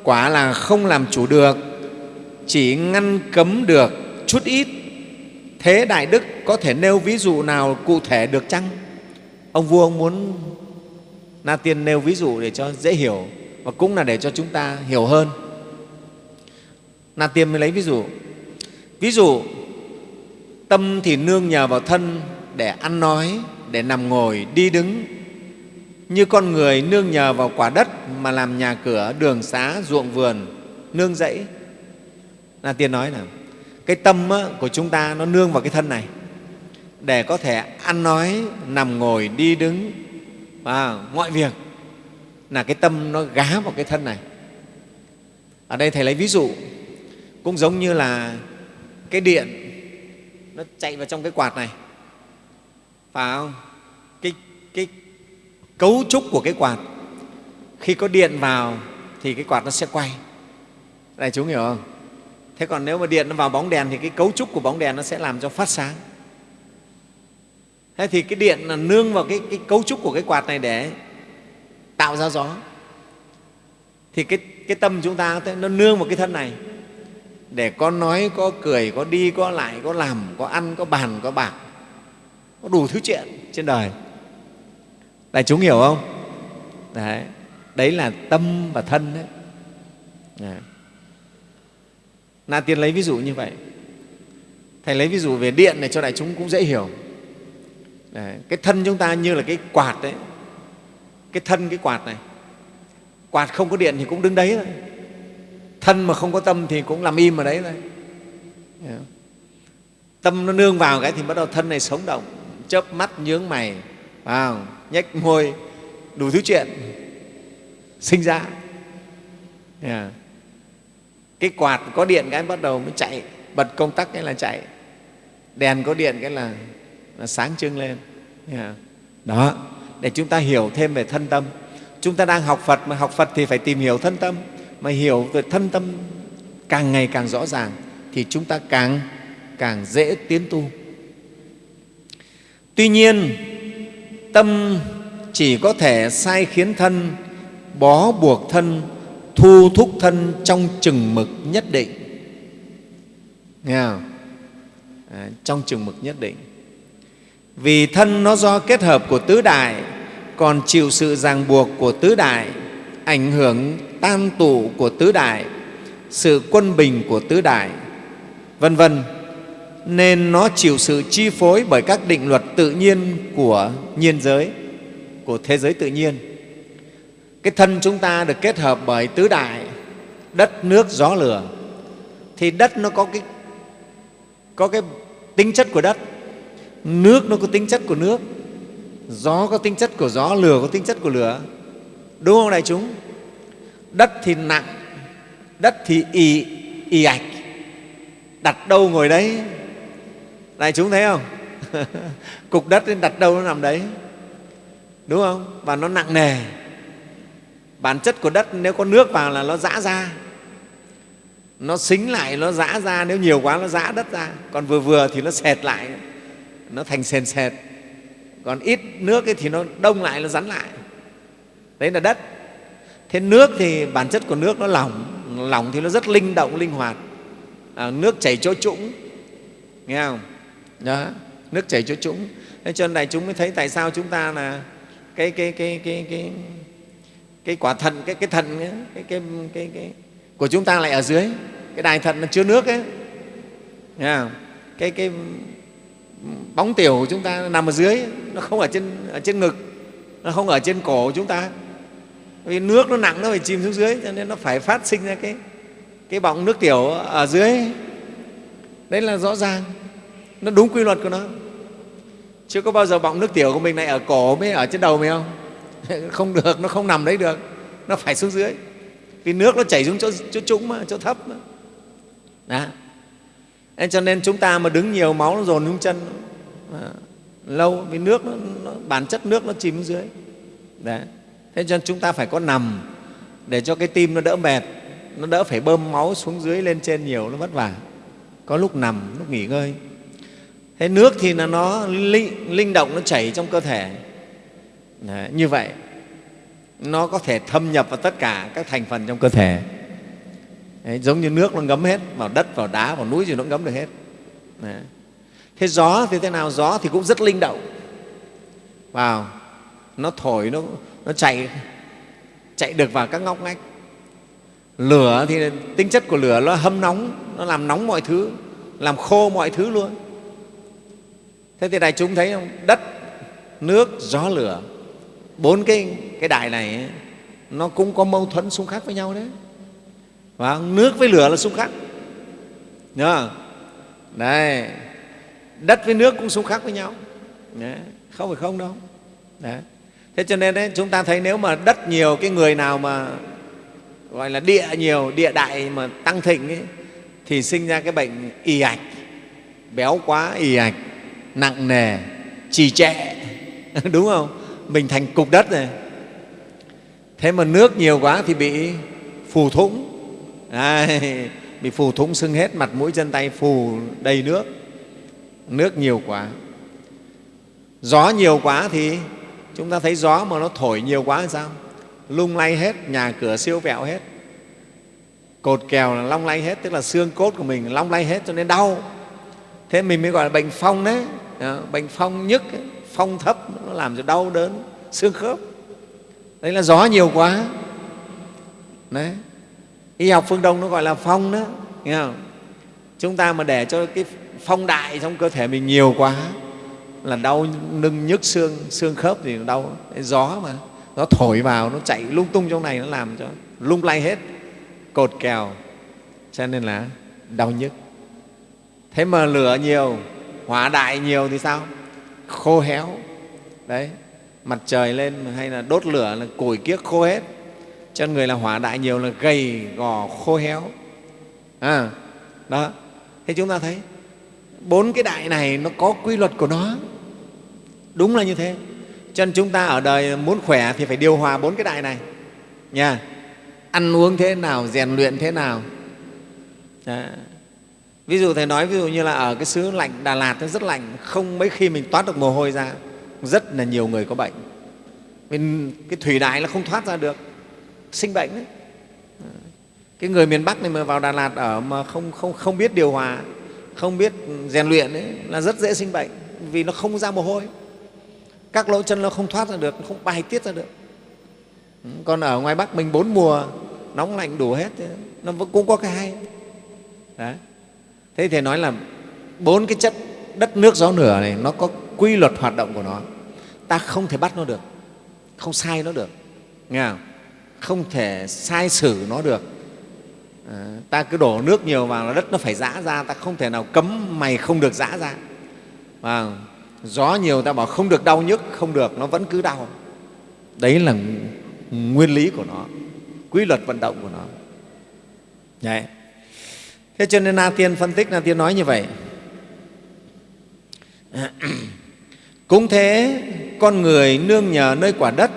S1: quả là không làm chủ được, chỉ ngăn cấm được chút ít. Thế đại đức có thể nêu ví dụ nào cụ thể được chăng? Ông vua ông muốn na tiên nêu ví dụ để cho dễ hiểu và cũng là để cho chúng ta hiểu hơn. Na tiên mới lấy ví dụ. Ví dụ, tâm thì nương nhờ vào thân để ăn nói để nằm ngồi, đi đứng. Như con người nương nhờ vào quả đất mà làm nhà cửa, đường xá, ruộng vườn, nương rẫy. Na tiên nói là, cái tâm của chúng ta nó nương vào cái thân này. Để có thể ăn nói, nằm ngồi, đi đứng. Và mọi việc là cái tâm nó gá vào cái thân này. Ở đây thầy lấy ví dụ, cũng giống như là cái điện nó chạy vào trong cái quạt này phải không? Cái, cái cấu trúc của cái quạt khi có điện vào thì cái quạt nó sẽ quay. Đại chúng hiểu không? Thế còn nếu mà điện nó vào bóng đèn thì cái cấu trúc của bóng đèn nó sẽ làm cho phát sáng. Thế thì cái điện là nương vào cái, cái cấu trúc của cái quạt này để tạo ra gió. Thì cái, cái tâm chúng ta nó nương vào cái thân này. Để có nói có cười có đi có lại có làm có ăn có bàn có bạc có đủ thứ chuyện trên đời. Đại chúng hiểu không? Đấy đấy là tâm và thân đấy, đấy. na tiên lấy ví dụ như vậy. Thầy lấy ví dụ về điện này cho đại chúng cũng dễ hiểu. Đấy. cái thân chúng ta như là cái quạt đấy. Cái thân cái quạt này. Quạt không có điện thì cũng đứng đấy thôi. Thân mà không có tâm thì cũng làm im ở đấy thôi. Tâm nó nương vào cái thì bắt đầu thân này sống động chớp mắt nhướng mày à, nhếch môi đủ thứ chuyện sinh ra. Yeah. cái quạt có điện cái bắt đầu mới chạy bật công tắc cái là chạy. Đèn có điện cái là, là sáng trưng lên. Yeah. đó để chúng ta hiểu thêm về thân tâm. Chúng ta đang học phật mà học phật thì phải tìm hiểu thân tâm. Mà hiểu về thân tâm càng ngày càng rõ ràng thì chúng ta càng càng dễ tiến tu tuy nhiên tâm chỉ có thể sai khiến thân bó buộc thân thu thúc thân trong chừng mực nhất định. Nghe không? À, trong chừng mực nhất định. Vì thân nó do kết hợp của tứ đại còn chịu sự ràng buộc của tứ đại ảnh hưởng tam tụ của tứ đại sự quân bình của tứ đại vân vân nên nó chịu sự chi phối bởi các định luật tự nhiên của nhiên giới, của thế giới tự nhiên. Cái thân chúng ta được kết hợp bởi tứ đại, đất, nước, gió, lửa. Thì đất nó có cái có cái tính chất của đất, nước nó có tính chất của nước, gió có tính chất của gió, lửa có tính chất của lửa. Đúng không đại chúng? Đất thì nặng, đất thì ì ì ạch. Đặt đâu ngồi đấy đại chúng thấy không? Cục đất đặt đâu nó nằm đấy? Đúng không? Và nó nặng nề. Bản chất của đất nếu có nước vào là nó giã ra. Nó xính lại nó giã ra. Nếu nhiều quá nó giã đất ra. Còn vừa vừa thì nó sệt lại. Nó thành sền sệt. Còn ít nước ấy thì nó đông lại nó rắn lại. Đấy là đất. Thế nước thì bản chất của nước nó lỏng. Lỏng thì nó rất linh động linh hoạt. À, nước chảy chỗ trũng. Nghe không? Đó nước chảy cho chúng. Thế cho nên đại chúng mới thấy tại sao chúng ta là cái cái cái cái cái cái quả thận cái cái thận cái cái cái, cái, cái của chúng ta lại ở dưới. Cái đài thận nó chứa nước ấy. Nghe không? cái cái bóng tiểu của chúng ta nằm ở dưới nó không ở trên ở trên ngực nó không ở trên cổ của chúng ta. Vì nước nó nặng nó phải chìm xuống dưới cho nên nó phải phát sinh ra cái cái bọng nước tiểu ở dưới. Đấy là rõ ràng nó đúng quy luật của nó. Chứ có bao giờ bọng nước tiểu của mình lại ở cổ mới ở trên đầu mình không? Không được nó không nằm đấy được. Nó phải xuống dưới. Vì nước nó chảy xuống chỗ, chỗ trũng mà chỗ thấp mà. Đó. Nên cho nên chúng ta mà đứng nhiều máu nó dồn xuống chân à, lâu vì nước nó, nó, bản chất nước nó chìm xuống dưới. Đấy thế cho nên chúng ta phải có nằm để cho cái tim nó đỡ mệt. Nó đỡ phải bơm máu xuống dưới lên trên nhiều nó vất vả. Có lúc nằm lúc nghỉ ngơi thế nước thì là nó linh, linh động nó chảy trong cơ thể. Đấy, như vậy nó có thể thâm nhập vào tất cả các thành phần trong cơ thể. Đấy, giống như nước nó ngấm hết vào đất vào đá vào núi gì nó ngấm được hết. Đấy. thế gió thì thế nào? Gió thì cũng rất linh động. Vào nó thổi nó, nó chạy chạy được vào các ngóc ngách. Lửa thì tính chất của lửa nó hâm nóng nó làm nóng mọi thứ làm khô mọi thứ luôn thế thì đại chúng thấy không đất nước gió lửa bốn cái, cái đại này ấy, nó cũng có mâu thuẫn xung khắc với nhau đấy và nước với lửa là xung khắc nhớ không? đấy đất với nước cũng xung khắc với nhau đấy. không phải không đâu đấy. thế cho nên đấy, chúng ta thấy nếu mà đất nhiều cái người nào mà gọi là địa nhiều địa đại mà tăng thịnh ấy, thì sinh ra cái bệnh ì ạch béo quá ì ạch nặng nề trì trệ. Đúng không? Mình thành cục đất này. Thế mà nước nhiều quá thì bị phù thủng. Đấy, bị phù thủng sưng hết mặt mũi chân tay phù đầy nước. Nước nhiều quá. Gió nhiều quá thì chúng ta thấy gió mà nó thổi nhiều quá thì sao? Lung lay hết nhà cửa siêu vẹo hết. Cột kèo là long lay hết tức là xương cốt của mình long lay hết cho nên đau. Thế mình mới gọi là bệnh phong đấy bệnh phong nhức, phong thấp, nó làm cho đau đớn, xương khớp. Đấy là gió nhiều quá. Đấy. Y học phương đông nó gọi là phong đó, nghe không? chúng ta mà để cho cái phong đại trong cơ thể mình nhiều quá, là đau nâng nhức xương xương khớp thì đau. Gió mà nó thổi vào, nó chạy lung tung trong này, nó làm cho lung lay hết, cột kèo. Cho nên là đau nhức. Thế mà lửa nhiều hỏa đại nhiều thì sao? Khô héo. Đấy mặt trời lên hay là đốt lửa là củi kiếc khô hết. Chân người là hỏa đại nhiều là gầy gò khô héo. À, đó. Thế chúng ta thấy bốn cái đại này nó có quy luật của nó. Đúng là như thế. Chân chúng ta ở đời muốn khỏe thì phải điều hòa bốn cái đại này. Nha. Ăn uống thế nào rèn luyện thế nào. Đó ví dụ thầy nói ví dụ như là ở cái xứ lạnh đà lạt nó rất lạnh không mấy khi mình toát được mồ hôi ra rất là nhiều người có bệnh. Vì cái thủy đại là không thoát ra được sinh bệnh đấy cái người miền bắc này mà vào đà lạt ở mà không, không, không biết điều hòa không biết rèn luyện ấy, là rất dễ sinh bệnh vì nó không ra mồ hôi. Các lỗ chân nó không thoát ra được không bài tiết ra được. Còn ở ngoài bắc mình bốn mùa nóng lạnh đủ hết nó cũng có cái hay. Đấy thế thì nói là bốn cái chất đất nước gió lửa này nó có quy luật hoạt động của nó. Ta không thể bắt nó được không sai nó được nghe không? không thể sai xử nó được. À, ta cứ đổ nước nhiều vào là đất nó phải giã ra ta không thể nào cấm mày không được giã ra. À, gió nhiều ta bảo không được đau nhức không được nó vẫn cứ đau. Đấy là nguyên lý của nó quy luật vận động của nó. Đấy thế cho nên na tiên phân tích, na tiên nói như vậy. Cũng thế, con người nương nhờ nơi quả đất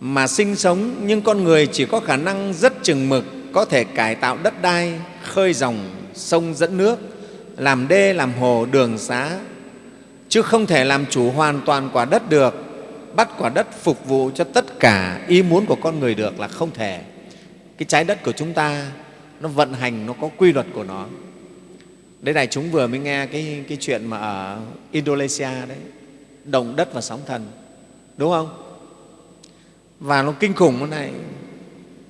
S1: mà sinh sống, nhưng con người chỉ có khả năng rất chừng mực có thể cải tạo đất đai, khơi dòng sông dẫn nước, làm đê, làm hồ, đường xá, chứ không thể làm chủ hoàn toàn quả đất được, bắt quả đất phục vụ cho tất cả ý muốn của con người được là không thể. Cái trái đất của chúng ta nó vận hành nó có quy luật của nó. Đấy này chúng vừa mới nghe cái, cái chuyện mà ở Indonesia đấy. Động đất và sóng thần. Đúng không? Và nó kinh khủng thế này.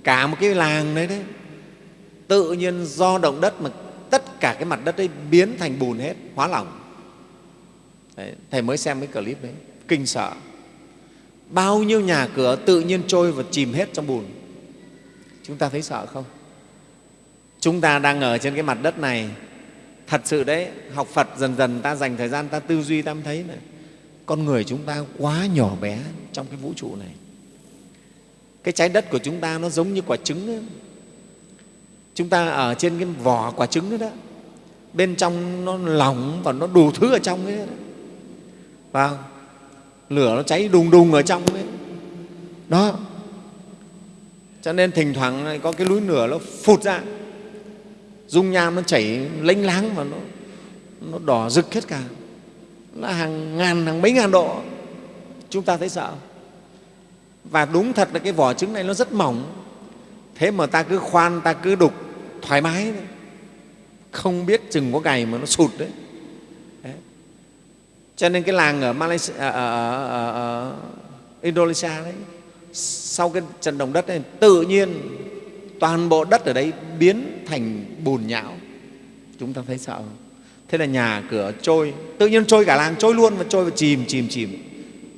S1: Cả một cái làng đấy đấy. Tự nhiên do động đất mà tất cả cái mặt đất ấy biến thành bùn hết hóa lỏng. Đấy, thầy mới xem cái clip đấy. Kinh sợ. Bao nhiêu nhà cửa tự nhiên trôi và chìm hết trong bùn. Chúng ta thấy sợ không? Chúng ta đang ở trên cái mặt đất này. Thật sự đấy học phật dần dần ta dành thời gian ta tư duy ta mới thấy này con người chúng ta quá nhỏ bé trong cái vũ trụ này. Cái trái đất của chúng ta nó giống như quả trứng ấy. chúng ta ở trên cái vỏ quả trứng đó, đó bên trong nó lỏng và nó đủ thứ ở trong ấy đó. Lửa nó cháy đùng đùng ở trong ấy. Đó. Cho nên thỉnh thoảng có cái núi lửa nó phụt ra dung nham nó chảy lênh láng và nó, nó đỏ rực hết cả. Nó hàng ngàn hàng mấy ngàn độ. Chúng ta thấy sợ. Và đúng thật là cái vỏ trứng này nó rất mỏng. Thế mà ta cứ khoan ta cứ đục thoải mái. Đấy. không biết chừng có ngày mà nó sụt đấy, đấy. cho nên cái làng ở, Malaysia, ở, ở, ở, ở Indonesia đấy sau cái trận động đất này tự nhiên toàn bộ đất ở đây biến thành bùn nhão. Chúng ta thấy sợ không? Thế là nhà cửa trôi, tự nhiên trôi cả làng trôi luôn và trôi và chìm chìm chìm.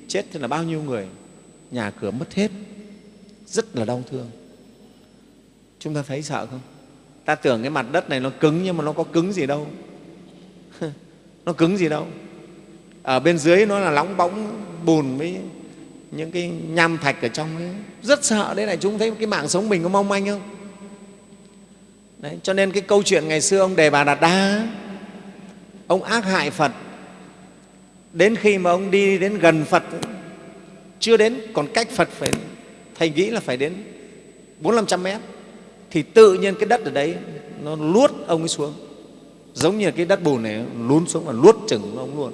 S1: Chết thế là bao nhiêu người? Nhà cửa mất hết. Rất là đau thương. Chúng ta thấy sợ không? Ta tưởng cái mặt đất này nó cứng nhưng mà nó có cứng gì đâu. Nó cứng gì đâu. Ở bên dưới nó là lóng bóng, bùn với những cái nham thạch ở trong ấy. Rất sợ đấy này chúng thấy cái mạng sống mình có mong manh không? Đấy, cho nên cái câu chuyện ngày xưa ông đề bà đạt đa ông ác hại phật. Đến khi mà ông đi đến gần phật chưa đến còn cách phật phải thầy nghĩ là phải đến bốn năm trăm mét thì tự nhiên cái đất ở đấy nó luốt ông ấy xuống. Giống như cái đất bùn này lún xuống và luốt chừng ông luôn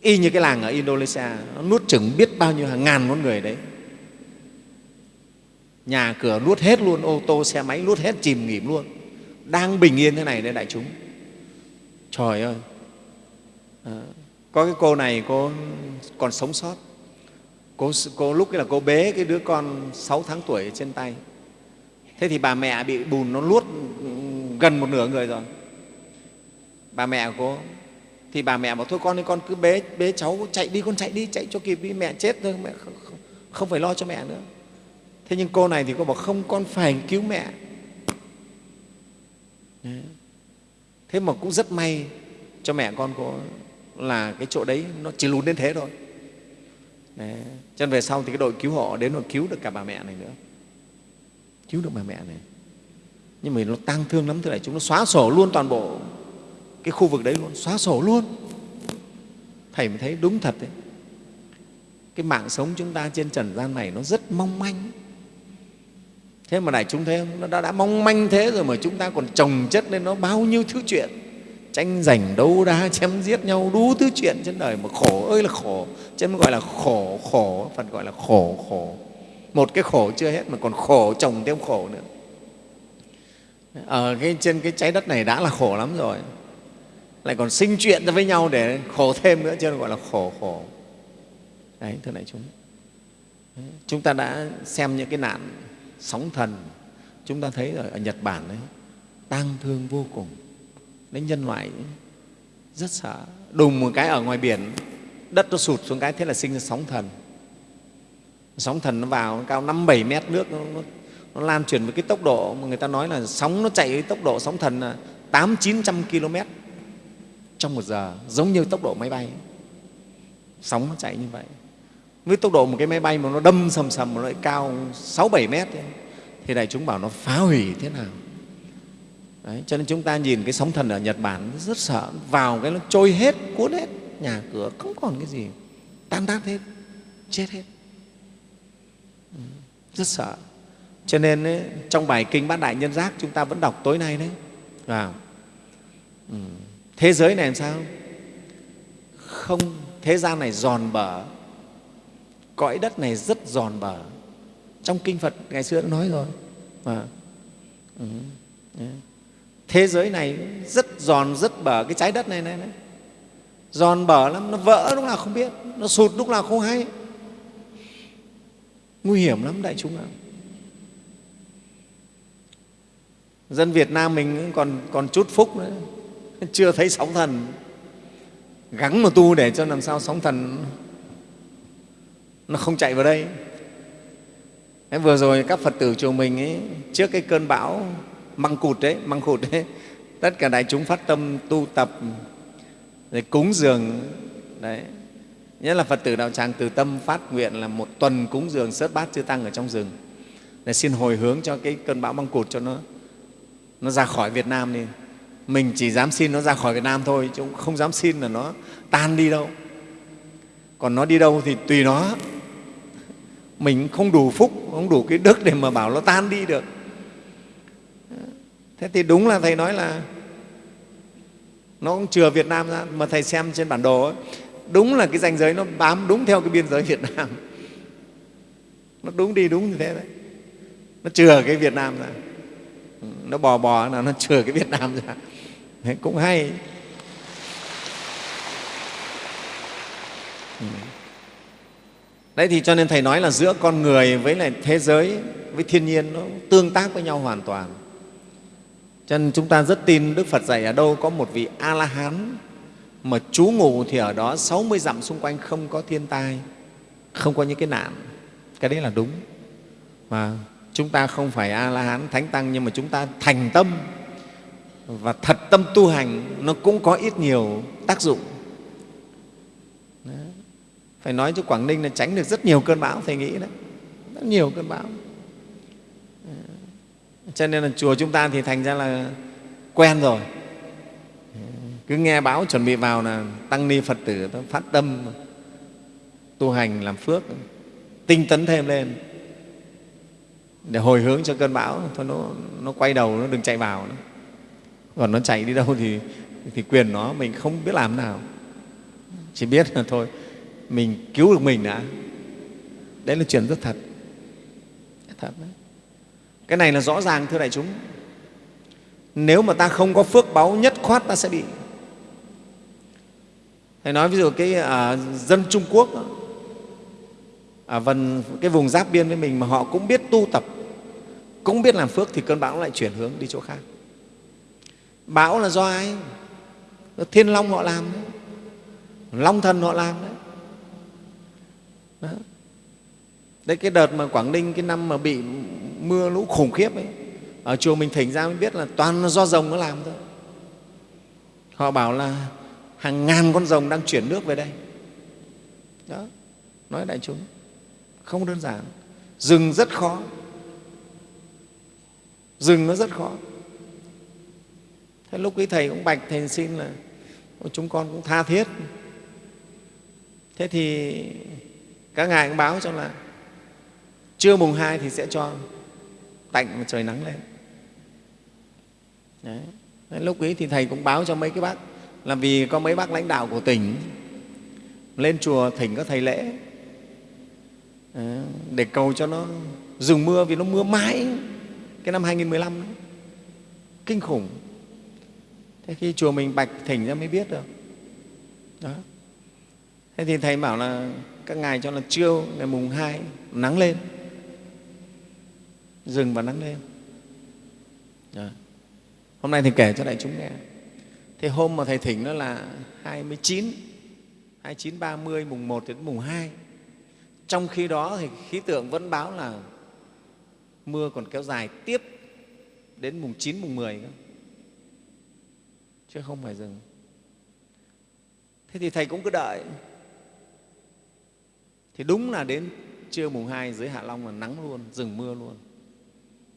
S1: y như cái làng ở Indonesia nó nuốt chừng biết bao nhiêu hàng ngàn con người đấy. Nhà cửa nuốt hết luôn ô tô xe máy nuốt hết chìm nghỉm luôn. Đang bình yên thế này đấy đại chúng. Trời ơi. À, có cái cô này cô còn sống sót. Cô, cô lúc ấy là cô bế cái đứa con 6 tháng tuổi trên tay. Thế thì bà mẹ bị bùn nó luốt ừ, gần một nửa người rồi. Bà mẹ của cô thì bà mẹ bảo thôi con ơi con cứ bế bế cháu chạy đi con chạy đi chạy cho kịp đi mẹ chết thôi mẹ không, không phải lo cho mẹ nữa. Thế nhưng cô này thì cô bảo không con phải cứu mẹ. Thế mà cũng rất may cho mẹ con cô là cái chỗ đấy nó chỉ lún đến thế thôi. Đấy. cho nên về sau thì cái đội cứu hộ đến rồi cứu được cả bà mẹ này nữa. Cứu được bà mẹ này. Nhưng mà nó tang thương lắm thưa đại chúng nó xóa sổ luôn toàn bộ cái khu vực đấy luôn xóa sổ luôn. Thầy mới thấy đúng thật đấy. Cái mạng sống chúng ta trên trần gian này nó rất mong manh. Thế mà đại chúng thấy không? Nó đã, đã mong manh thế rồi mà chúng ta còn trồng chất lên nó bao nhiêu thứ chuyện. Tranh giành đấu đá chém giết nhau đủ thứ chuyện trên đời mà khổ ơi là khổ. Chân gọi là khổ khổ phật gọi là khổ khổ. Một cái khổ chưa hết mà còn khổ chồng thêm khổ nữa. Ở cái, trên cái trái đất này đã là khổ lắm rồi lại còn sinh chuyện ra với nhau để khổ thêm nữa cho nên gọi là khổ khổ. Đấy thưa đại chúng. Chúng ta đã xem những cái nạn sóng thần. Chúng ta thấy rồi ở nhật bản đấy tang thương vô cùng. Đến nhân loại rất sợ. Đùng một cái ở ngoài biển đất nó sụt xuống cái thế là sinh ra sóng thần. Sóng thần nó vào nó cao năm bảy mét nước nó, nó, nó lan truyền với cái tốc độ mà người ta nói là sóng nó chạy với tốc độ sóng thần là tám chín trăm km trong một giờ giống như tốc độ máy bay. Sóng nó chạy như vậy. Với tốc độ một cái máy bay mà nó đâm sầm sầm mà nó lại cao sáu bảy mét ấy, thì đại chúng bảo nó phá hủy thế nào? Đấy, cho nên chúng ta nhìn cái sóng thần ở Nhật Bản rất sợ vào cái nó trôi hết cuốn hết nhà cửa không còn cái gì tan tác hết chết hết. Ừ, rất sợ. Cho nên ấy, trong bài kinh bát đại nhân giác chúng ta vẫn đọc tối nay đấy. Vào. Ừ thế giới này làm sao? Không thế gian này giòn bở. Cõi đất này rất giòn bở. Trong kinh phật ngày xưa đã nói rồi. À, ừ, thế giới này rất giòn rất bở. Cái trái đất này này, này. giòn bở lắm nó vỡ lúc nào không biết. Nó sụt lúc nào không hay. Nguy hiểm lắm đại chúng ạ. Dân việt nam mình còn còn chút phúc nữa. chưa thấy sóng thần. Gắng mà tu để cho làm sao sóng thần nó không chạy vào đây. Thế vừa rồi các phật tử chùa mình ấy, trước cái cơn bão măng cụt đấy măng cụt đấy tất cả đại chúng phát tâm tu tập để cúng dường. Đấy nhất là phật tử đạo tràng từ tâm phát nguyện là một tuần cúng dường sớt bát chư tăng ở trong rừng. Để xin hồi hướng cho cái cơn bão măng cụt cho nó nó ra khỏi việt nam đi mình chỉ dám xin nó ra khỏi việt nam thôi chứ không dám xin là nó tan đi đâu. Còn nó đi đâu thì tùy nó. Mình không đủ phúc không đủ cái đức để mà bảo nó tan đi được. Thế thì đúng là thầy nói là nó cũng chừa việt nam ra mà thầy xem trên bản đồ ấy, đúng là cái danh giới nó bám đúng theo cái biên giới việt nam. Nó đúng đi đúng như thế đấy. Nó chừa cái việt nam ra. Nó bò bò là nó chừa cái việt nam ra đấy, cũng hay. Ừ. Đấy thì cho nên thầy nói là giữa con người với lại thế giới với thiên nhiên nó tương tác với nhau hoàn toàn. Cho nên chúng ta rất tin đức phật dạy ở đâu có một vị a la hán mà trú ngụ thì ở đó 60 dặm xung quanh không có thiên tai không có những cái nạn. Cái đấy là đúng. Mà chúng ta không phải a la hán thánh tăng nhưng mà chúng ta thành tâm và thật tâm tu hành nó cũng có ít nhiều tác dụng. Đó. phải nói cho quảng ninh là tránh được rất nhiều cơn bão thầy nghĩ đấy. Rất nhiều cơn bão. Cho nên là chùa chúng ta thì thành ra là quen rồi. Cứ nghe báo chuẩn bị vào là tăng ni phật tử phát tâm tu hành làm phước tinh tấn thêm lên. Để hồi hướng cho cơn bão thôi nó, nó quay đầu nó đừng chạy vào nữa còn nó chạy đi đâu thì, thì quyền nó mình không biết làm nào. Chỉ biết là thôi mình cứu được mình đã. Đấy là chuyện rất thật. Thật đấy. Cái này là rõ ràng thưa đại chúng. Nếu mà ta không có phước báu nhất khoát ta sẽ bị. Thầy nói ví dụ cái à, dân trung quốc ở à, vần cái vùng giáp biên với mình mà họ cũng biết tu tập cũng biết làm phước thì cơn bão lại chuyển hướng đi chỗ khác bão là do ai? Thiên long họ làm đấy. Long thần họ làm đấy. Đó. đấy, cái đợt mà quảng ninh, cái năm mà bị mưa lũ khủng khiếp ấy, ở chùa mình thỉnh ra mới biết là toàn là do rồng nó làm thôi. Họ bảo là hàng ngàn con rồng đang chuyển nước về đây. Đó. Nói đại chúng, không đơn giản. Rừng rất khó. Rừng nó rất khó thế lúc ấy thầy cũng bạch thầy xin là chúng con cũng tha thiết thế thì các ngài cũng báo cho là trưa mùng hai thì sẽ cho tạnh và trời nắng lên Đấy. Đấy, lúc ấy thì thầy cũng báo cho mấy cái bác là vì có mấy bác lãnh đạo của tỉnh lên chùa thỉnh các thầy lễ Đấy, để cầu cho nó dừng mưa vì nó mưa mãi cái năm 2015 đấy. kinh khủng thế khi chùa mình bạch thỉnh ra mới biết được. Đó. Thế thì thầy bảo là các ngài cho là trưa ngày mùng hai nắng lên. Rừng và nắng lên. Đó. hôm nay thầy kể cho đại chúng nghe. Thế hôm mà thầy thỉnh nó là 29 29 30 mùng 1 đến mùng 2 trong khi đó thì khí tượng vẫn báo là mưa còn kéo dài tiếp đến mùng 9, mùng 10 cơ chứ không phải dừng. Thế thì Thầy cũng cứ đợi. Thì đúng là đến trưa mùng 2 dưới Hạ Long là nắng luôn, dừng mưa luôn.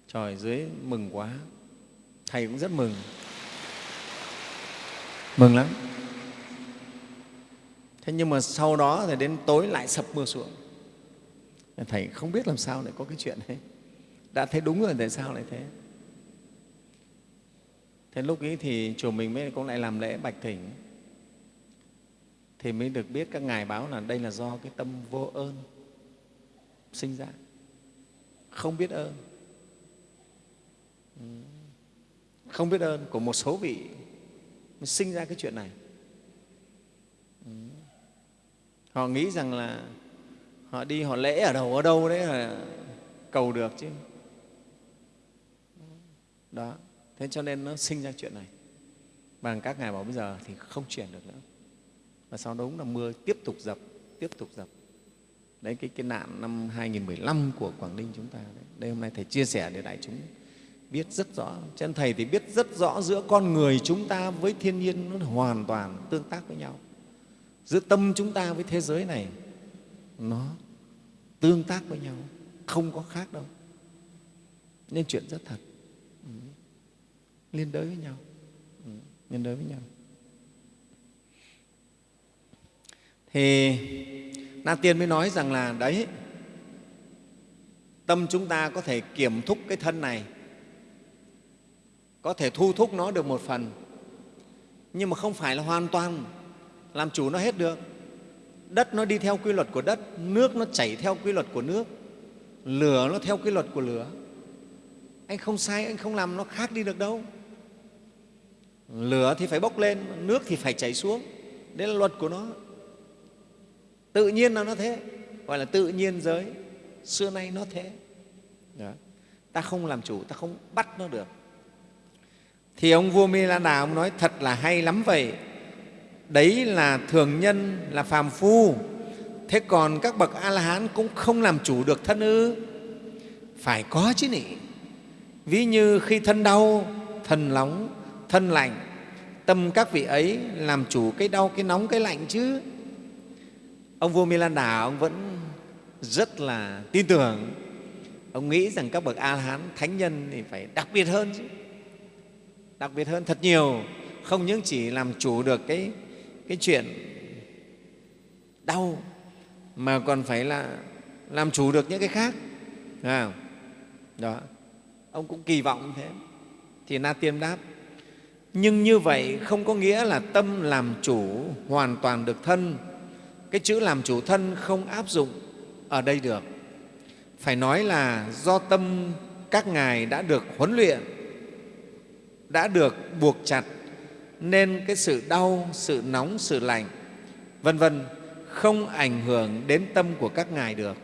S1: Trời, dưới mừng quá. Thầy cũng rất mừng. Mừng lắm. Thế nhưng mà sau đó thì đến tối lại sập mưa xuống. Thầy không biết làm sao lại có cái chuyện đấy đã thấy đúng rồi tại sao lại thế thế lúc ấy thì chùa mình mới cũng lại làm lễ bạch thỉnh. Thì mới được biết các ngài báo là đây là do cái tâm vô ơn sinh ra. Không biết ơn. Ừ. Không biết ơn của một số vị mới sinh ra cái chuyện này. Ừ. Họ nghĩ rằng là họ đi, họ lễ ở đâu ở đâu đấy là cầu được chứ. Ừ. Đó thế cho nên nó sinh ra chuyện này. Bằng các ngài bảo bây giờ thì không chuyển được nữa. Và sau đó đúng là mưa tiếp tục dập tiếp tục dập. Đấy cái, cái nạn năm 2015 của Quảng Ninh chúng ta đấy. đây hôm nay thầy chia sẻ để đại chúng biết rất rõ. Chân thầy thì biết rất rõ giữa con người chúng ta với thiên nhiên nó hoàn toàn tương tác với nhau. Giữa tâm chúng ta với thế giới này nó tương tác với nhau không có khác đâu. Nên chuyện rất thật liên đới với nhau. Ừ, liên đới với nhau. Thì na tiên mới nói rằng là đấy tâm chúng ta có thể kiểm thúc cái thân này có thể thu thúc nó được một phần nhưng mà không phải là hoàn toàn làm chủ nó hết được. Đất nó đi theo quy luật của đất nước nó chảy theo quy luật của nước lửa nó theo quy luật của lửa. Anh không sai anh không làm nó khác đi được đâu lửa thì phải bốc lên, nước thì phải chảy xuống. Đấy là luật của nó. Tự nhiên là nó thế, gọi là tự nhiên giới. Xưa nay nó thế. Đó. ta không làm chủ, ta không bắt nó được. Thì ông vua mi lan đà ông nói thật là hay lắm vậy. Đấy là thường nhân, là phàm phu. Thế còn các bậc a la hán cũng không làm chủ được thân ư. Phải có chứ nhỉ ví như khi thân đau, thân nóng thân lạnh tâm các vị ấy làm chủ cái đau cái nóng cái lạnh chứ. Ông vua milan đà ông vẫn rất là tin tưởng. Ông nghĩ rằng các bậc a la hán thánh nhân thì phải đặc biệt hơn chứ. Đặc biệt hơn thật nhiều. Không những chỉ làm chủ được cái cái chuyện đau mà còn phải là làm chủ được những cái khác. À, đó. Ông cũng kỳ vọng như thế. Thì na tiên đáp nhưng như vậy không có nghĩa là tâm làm chủ hoàn toàn được thân. Cái chữ làm chủ thân không áp dụng ở đây được. Phải nói là do tâm các ngài đã được huấn luyện, đã được buộc chặt, nên cái sự đau, sự nóng, sự lạnh, vân vân, không ảnh hưởng đến tâm của các ngài được.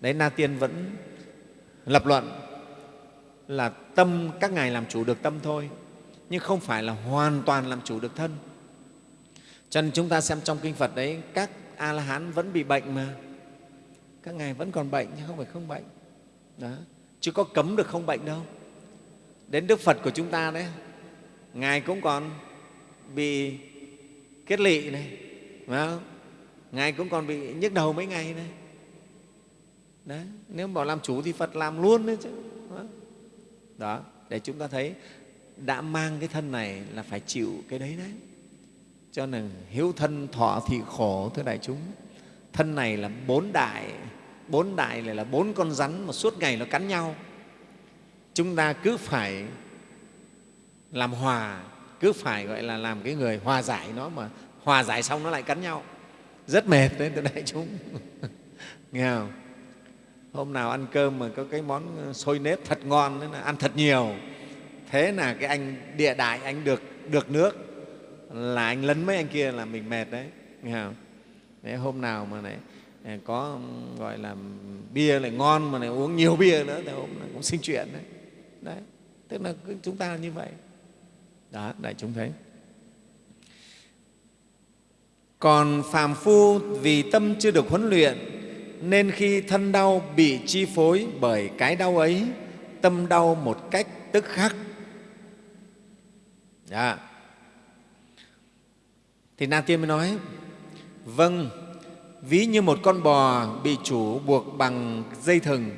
S1: Đấy, na tiên vẫn lập luận là tâm các ngài làm chủ được tâm thôi nhưng không phải là hoàn toàn làm chủ được thân. Cho nên chúng ta xem trong kinh phật đấy, các a la hán vẫn bị bệnh mà. Các ngài vẫn còn bệnh chứ không phải không bệnh. Đó. Chứ có cấm được không bệnh đâu. Đến đức phật của chúng ta đấy, ngài cũng còn bị kết lị này, phải không? ngài cũng còn bị nhức đầu mấy ngày này. Đấy, nếu bảo làm chủ thì phật làm luôn đấy chứ đó, để chúng ta thấy đã mang cái thân này là phải chịu cái đấy đấy. Cho nên hiếu thân thọ thị khổ, thưa đại chúng, thân này là bốn đại bốn đại này là bốn con rắn mà suốt ngày nó cắn nhau. Chúng ta cứ phải làm hòa, cứ phải gọi là làm cái người hòa giải nó mà hòa giải xong nó lại cắn nhau. Rất mệt đấy, thưa đại chúng. Nghe không? Hôm nào ăn cơm mà có cái món ờ, xôi nếp thật ngon đấy là ăn thật nhiều thế là cái anh địa đại anh được được nước. Là anh lấn mấy anh kia là mình mệt đấy nghe không? Đấy, hôm nào mà này có gọi là bia lại ngon mà lại uống nhiều bia nữa thì hôm nay cũng sinh chuyện đấy. Đấy tức là chúng ta như vậy. Đó đại chúng thấy. Còn phàm phu vì tâm chưa được huấn luyện nên khi thân đau bị chi phối bởi cái đau ấy tâm đau một cách tức khắc dạ. thì na tiên mới nói vâng ví như một con bò bị chủ buộc bằng dây thừng,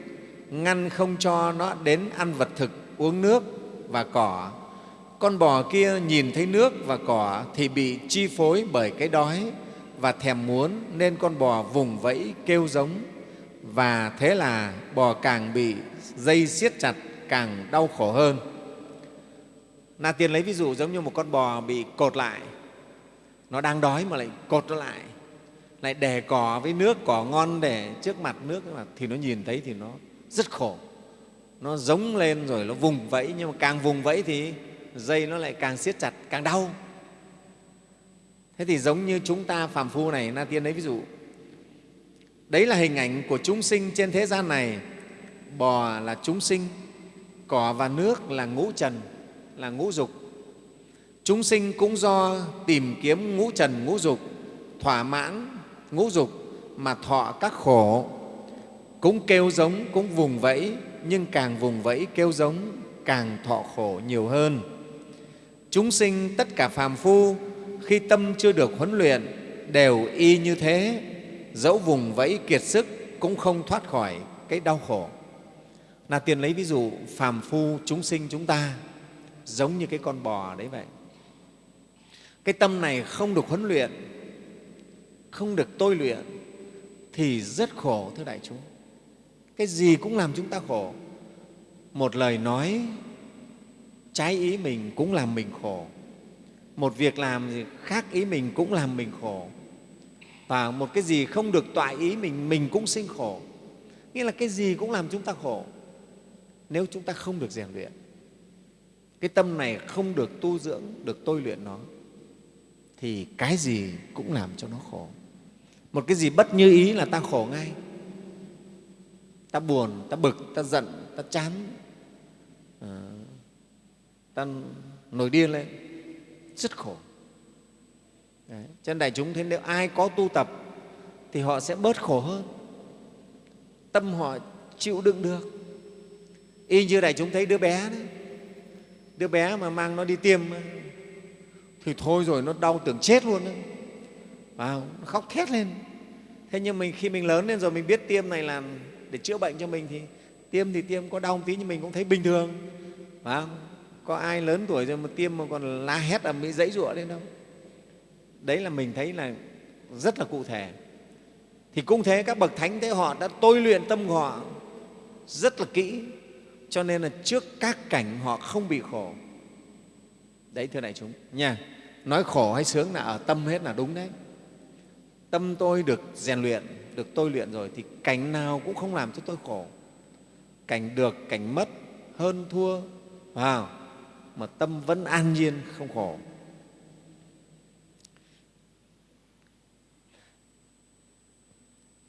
S1: ngăn không cho nó đến ăn vật thực, uống nước và cỏ. Con bò kia nhìn thấy nước và cỏ thì bị chi phối bởi cái đói và thèm muốn nên con bò vùng vẫy kêu giống. Và thế là bò càng bị dây siết chặt càng đau khổ hơn na tiên lấy ví dụ giống như một con bò bị cột lại. Nó đang đói mà lại cột nó lại. Lại đè cỏ với nước, cỏ ngon để trước mặt nước. Thì nó nhìn thấy thì nó rất khổ. Nó giống lên rồi nó vùng vẫy. Nhưng mà càng vùng vẫy thì dây nó lại càng siết chặt, càng đau. Thế thì giống như chúng ta phàm phu này, na tiên lấy ví dụ. Đấy là hình ảnh của chúng sinh trên thế gian này. Bò là chúng sinh, cỏ và nước là ngũ trần là ngũ dục. Chúng sinh cũng do tìm kiếm ngũ trần, ngũ dục, thỏa mãn ngũ dục mà thọ các khổ. Cũng kêu giống, cũng vùng vẫy, nhưng càng vùng vẫy, kêu giống, càng thọ khổ nhiều hơn. Chúng sinh tất cả phàm phu, khi tâm chưa được huấn luyện, đều y như thế. Dẫu vùng vẫy kiệt sức, cũng không thoát khỏi cái đau khổ. Là tiền lấy ví dụ phàm phu chúng sinh chúng ta giống như cái con bò đấy vậy. Cái tâm này không được huấn luyện, không được tôi luyện, thì rất khổ, thưa đại chúng. Cái gì cũng làm chúng ta khổ. Một lời nói trái ý mình cũng làm mình khổ. Một việc làm gì khác ý mình cũng làm mình khổ. Và một cái gì không được tọa ý mình mình cũng sinh khổ. Nghĩa là cái gì cũng làm chúng ta khổ. Nếu chúng ta không được rèn luyện cái tâm này không được tu dưỡng được tôi luyện nó thì cái gì cũng làm cho nó khổ. Một cái gì bất như ý là ta khổ ngay. Ta buồn ta bực ta giận ta chán. À, ta nổi điên lên. Rất khổ. Đấy. cho nên đại chúng thấy nếu ai có tu tập thì họ sẽ bớt khổ hơn. Tâm họ chịu đựng được. Y như đại chúng thấy đứa bé đấy đứa bé mà mang nó đi tiêm thì thôi rồi nó đau tưởng chết luôn đấy nó khóc thét lên. Thế nhưng mình, khi mình lớn lên rồi mình biết tiêm này là để chữa bệnh cho mình thì tiêm thì tiêm, có đau một tí nhưng mình cũng thấy bình thường. Phải không? có ai lớn tuổi rồi mà tiêm mà còn la hét ầm bị dãy rụa lên đâu. Đấy là mình thấy là rất là cụ thể. Thì cũng thế, các bậc thánh thế họ đã tôi luyện tâm họ rất là kỹ cho nên là trước các cảnh họ không bị khổ. Đấy, thưa đại chúng, nha, nói khổ hay sướng là ở tâm hết là đúng đấy. Tâm tôi được rèn luyện, được tôi luyện rồi thì cảnh nào cũng không làm cho tôi khổ. Cảnh được, cảnh mất, hơn thua, vào, mà tâm vẫn an nhiên, không khổ.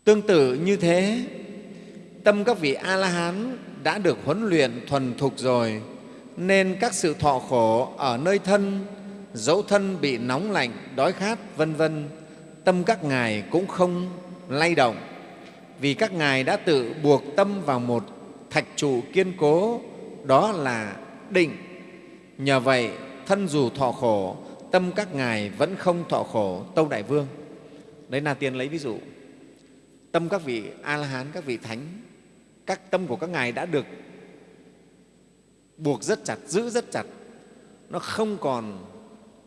S1: Tương tự như thế, tâm các vị a la hán đã được huấn luyện thuần thục rồi, nên các sự thọ khổ ở nơi thân, dẫu thân bị nóng lạnh, đói khát, vân vân, tâm các ngài cũng không lay động. Vì các ngài đã tự buộc tâm vào một thạch trụ kiên cố, đó là định. Nhờ vậy, thân dù thọ khổ, tâm các ngài vẫn không thọ khổ tâu đại vương. Đấy là tiên lấy ví dụ. Tâm các vị a la hán, các vị thánh các tâm của các ngài đã được buộc rất chặt, giữ rất chặt. Nó không còn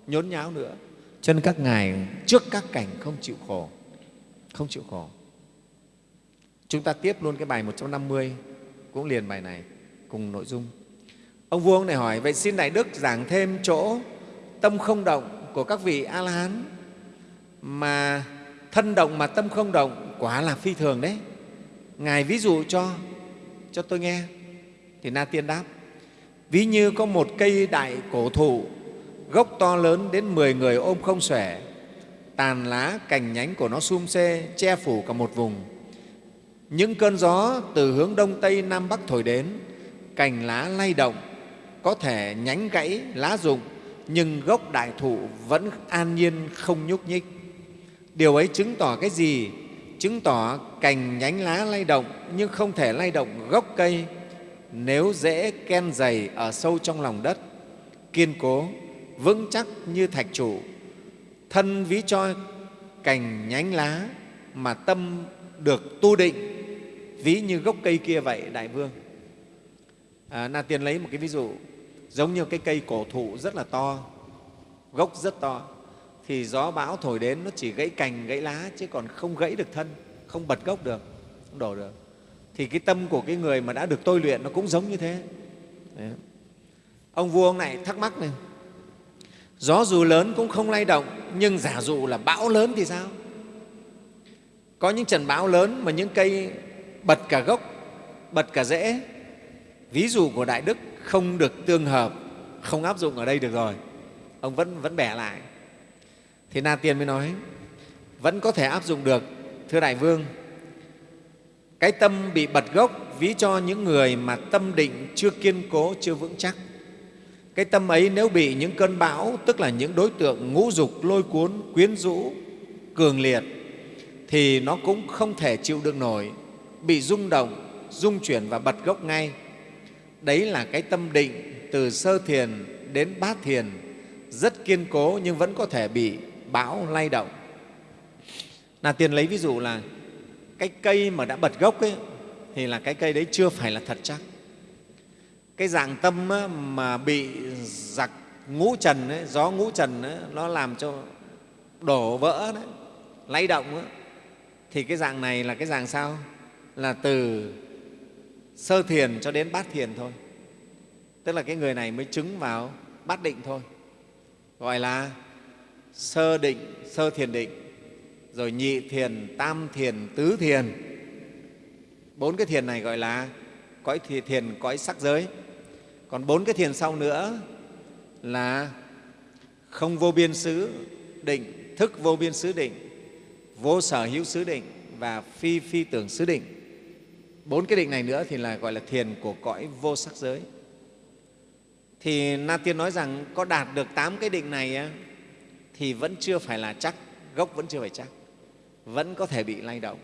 S1: nhốn nháo nữa. Cho nên các ngài trước các cảnh không chịu khổ, không chịu khổ. Chúng ta tiếp luôn cái bài 150 cũng liền bài này, cùng nội dung. Ông vua này hỏi, vậy xin đại đức giảng thêm chỗ tâm không động của các vị a la hán mà thân động mà tâm không động quả là phi thường đấy. Ngài ví dụ cho cho tôi nghe. Thì na tiên đáp, ví như có một cây đại cổ thụ, gốc to lớn đến 10 người ôm không xuể. Tàn lá cành nhánh của nó sum xê che phủ cả một vùng. Những cơn gió từ hướng đông tây nam bắc thổi đến. Cành lá lay động, có thể nhánh gãy lá rụng, nhưng gốc đại thụ vẫn an nhiên không nhúc nhích. Điều ấy chứng tỏ cái gì? Chứng tỏ cành nhánh lá lay động nhưng không thể lay động gốc cây nếu dễ ken dày ở sâu trong lòng đất. Kiên cố vững chắc như thạch trụ thân ví cho cành nhánh lá mà tâm được tu định ví như gốc cây kia vậy đại vương. À, na tiên lấy một cái ví dụ giống như cái cây cổ thụ rất là to gốc rất to thì gió bão thổi đến, nó chỉ gãy cành, gãy lá, chứ còn không gãy được thân, không bật gốc được, không đổ được. Thì cái tâm của cái người mà đã được tôi luyện nó cũng giống như thế. Đấy. ông vua ông này thắc mắc này, gió dù lớn cũng không lay động, nhưng giả dụ là bão lớn thì sao? Có những trận bão lớn mà những cây bật cả gốc, bật cả rễ. Ví dụ của đại đức, không được tương hợp, không áp dụng ở đây được rồi. Ông vẫn vẫn bẻ lại thì na tiên mới nói, vẫn có thể áp dụng được, thưa đại vương. Cái tâm bị bật gốc ví cho những người mà tâm định chưa kiên cố, chưa vững chắc. Cái tâm ấy nếu bị những cơn bão, tức là những đối tượng ngũ dục, lôi cuốn, quyến rũ, cường liệt, thì nó cũng không thể chịu được nổi, bị rung động, rung chuyển và bật gốc ngay. Đấy là cái tâm định từ sơ thiền đến bát thiền, rất kiên cố nhưng vẫn có thể bị bão lay động. Là tiền lấy ví dụ là cái cây mà đã bật gốc ấy, thì là cái cây đấy chưa phải là thật chắc. Cái dạng tâm á, mà bị giặc ngũ trần ấy, gió ngũ trần ấy, nó làm cho đổ vỡ đấy lay động ấy, thì cái dạng này là cái dạng sao? Là từ sơ thiền cho đến bát thiền thôi. Tức là cái người này mới chứng vào bát định thôi. Gọi là sơ định, sơ thiền định, rồi nhị thiền, tam thiền, tứ thiền. Bốn cái thiền này gọi là cõi thiền cõi sắc giới. Còn bốn cái thiền sau nữa là không vô biên xứ định, thức vô biên xứ định, vô sở hữu xứ định và phi phi tưởng xứ định. Bốn cái định này nữa thì là gọi là thiền của cõi vô sắc giới. Thì na tiên nói rằng có đạt được tám cái định này thì vẫn chưa phải là chắc, gốc vẫn chưa phải chắc, vẫn có thể bị lay động.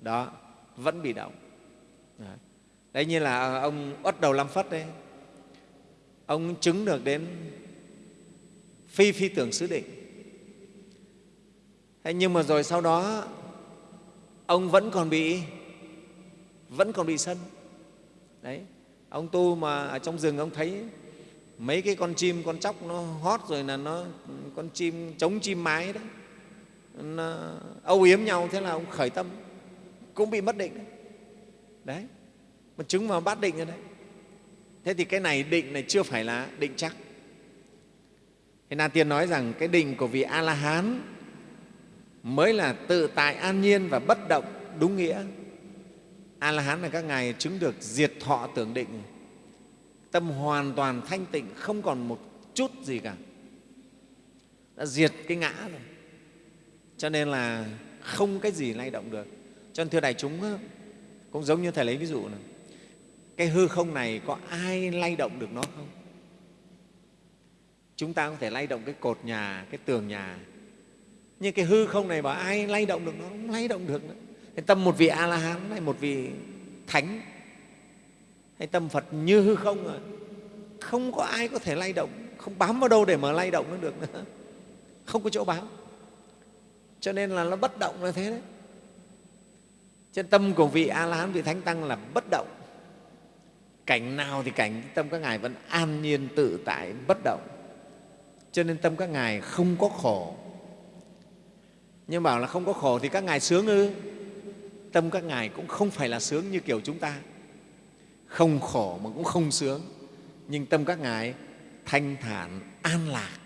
S1: Đó, vẫn bị động. Đó. đấy, như là ờ, ông uất đầu lâm phất đấy, ông chứng được đến phi phi tưởng xứ định thế nhưng mà rồi sau đó, ông vẫn còn bị, vẫn còn bị sân. Đấy, ông tu mà ở trong rừng ông thấy mấy cái con chim con chóc nó hót rồi là nó con chim chống chim mái đấy. Nó âu yếm nhau thế là ông khởi tâm cũng bị mất định. Đấy, đấy. mà chứng vào bát định rồi đấy. Thế thì cái này định này chưa phải là định chắc. Thế na tiên nói rằng cái định của vị a la hán mới là tự tại an nhiên và bất động đúng nghĩa. A la hán là các ngài chứng được diệt thọ tưởng định tâm hoàn toàn thanh tịnh, không còn một chút gì cả. Đã diệt cái ngã rồi. Cho nên là không cái gì lay động được. Cho nên thưa đại chúng cũng giống như thầy lấy ví dụ này, cái hư không này có ai lay động được nó không? Chúng ta có thể lay động cái cột nhà, cái tường nhà. Nhưng cái hư không này bảo ai lay động được nó không lay động được nữa. Thế tâm một vị a la hán hay một vị thánh hay tâm phật như hư không rồi không có ai có thể lay động, không bám vào đâu để mà lay động nó được nữa. Không có chỗ bám. Cho nên là nó bất động là thế đấy. Trên tâm của vị a la hán vị thánh tăng là bất động. Cảnh nào thì cảnh, tâm các ngài vẫn an nhiên, tự tại, bất động. Cho nên tâm các ngài không có khổ. Nhưng bảo là không có khổ thì các ngài sướng ư? Tâm các ngài cũng không phải là sướng như kiểu chúng ta không khổ mà cũng không sướng. Nhưng tâm các ngài thanh thản, an lạc.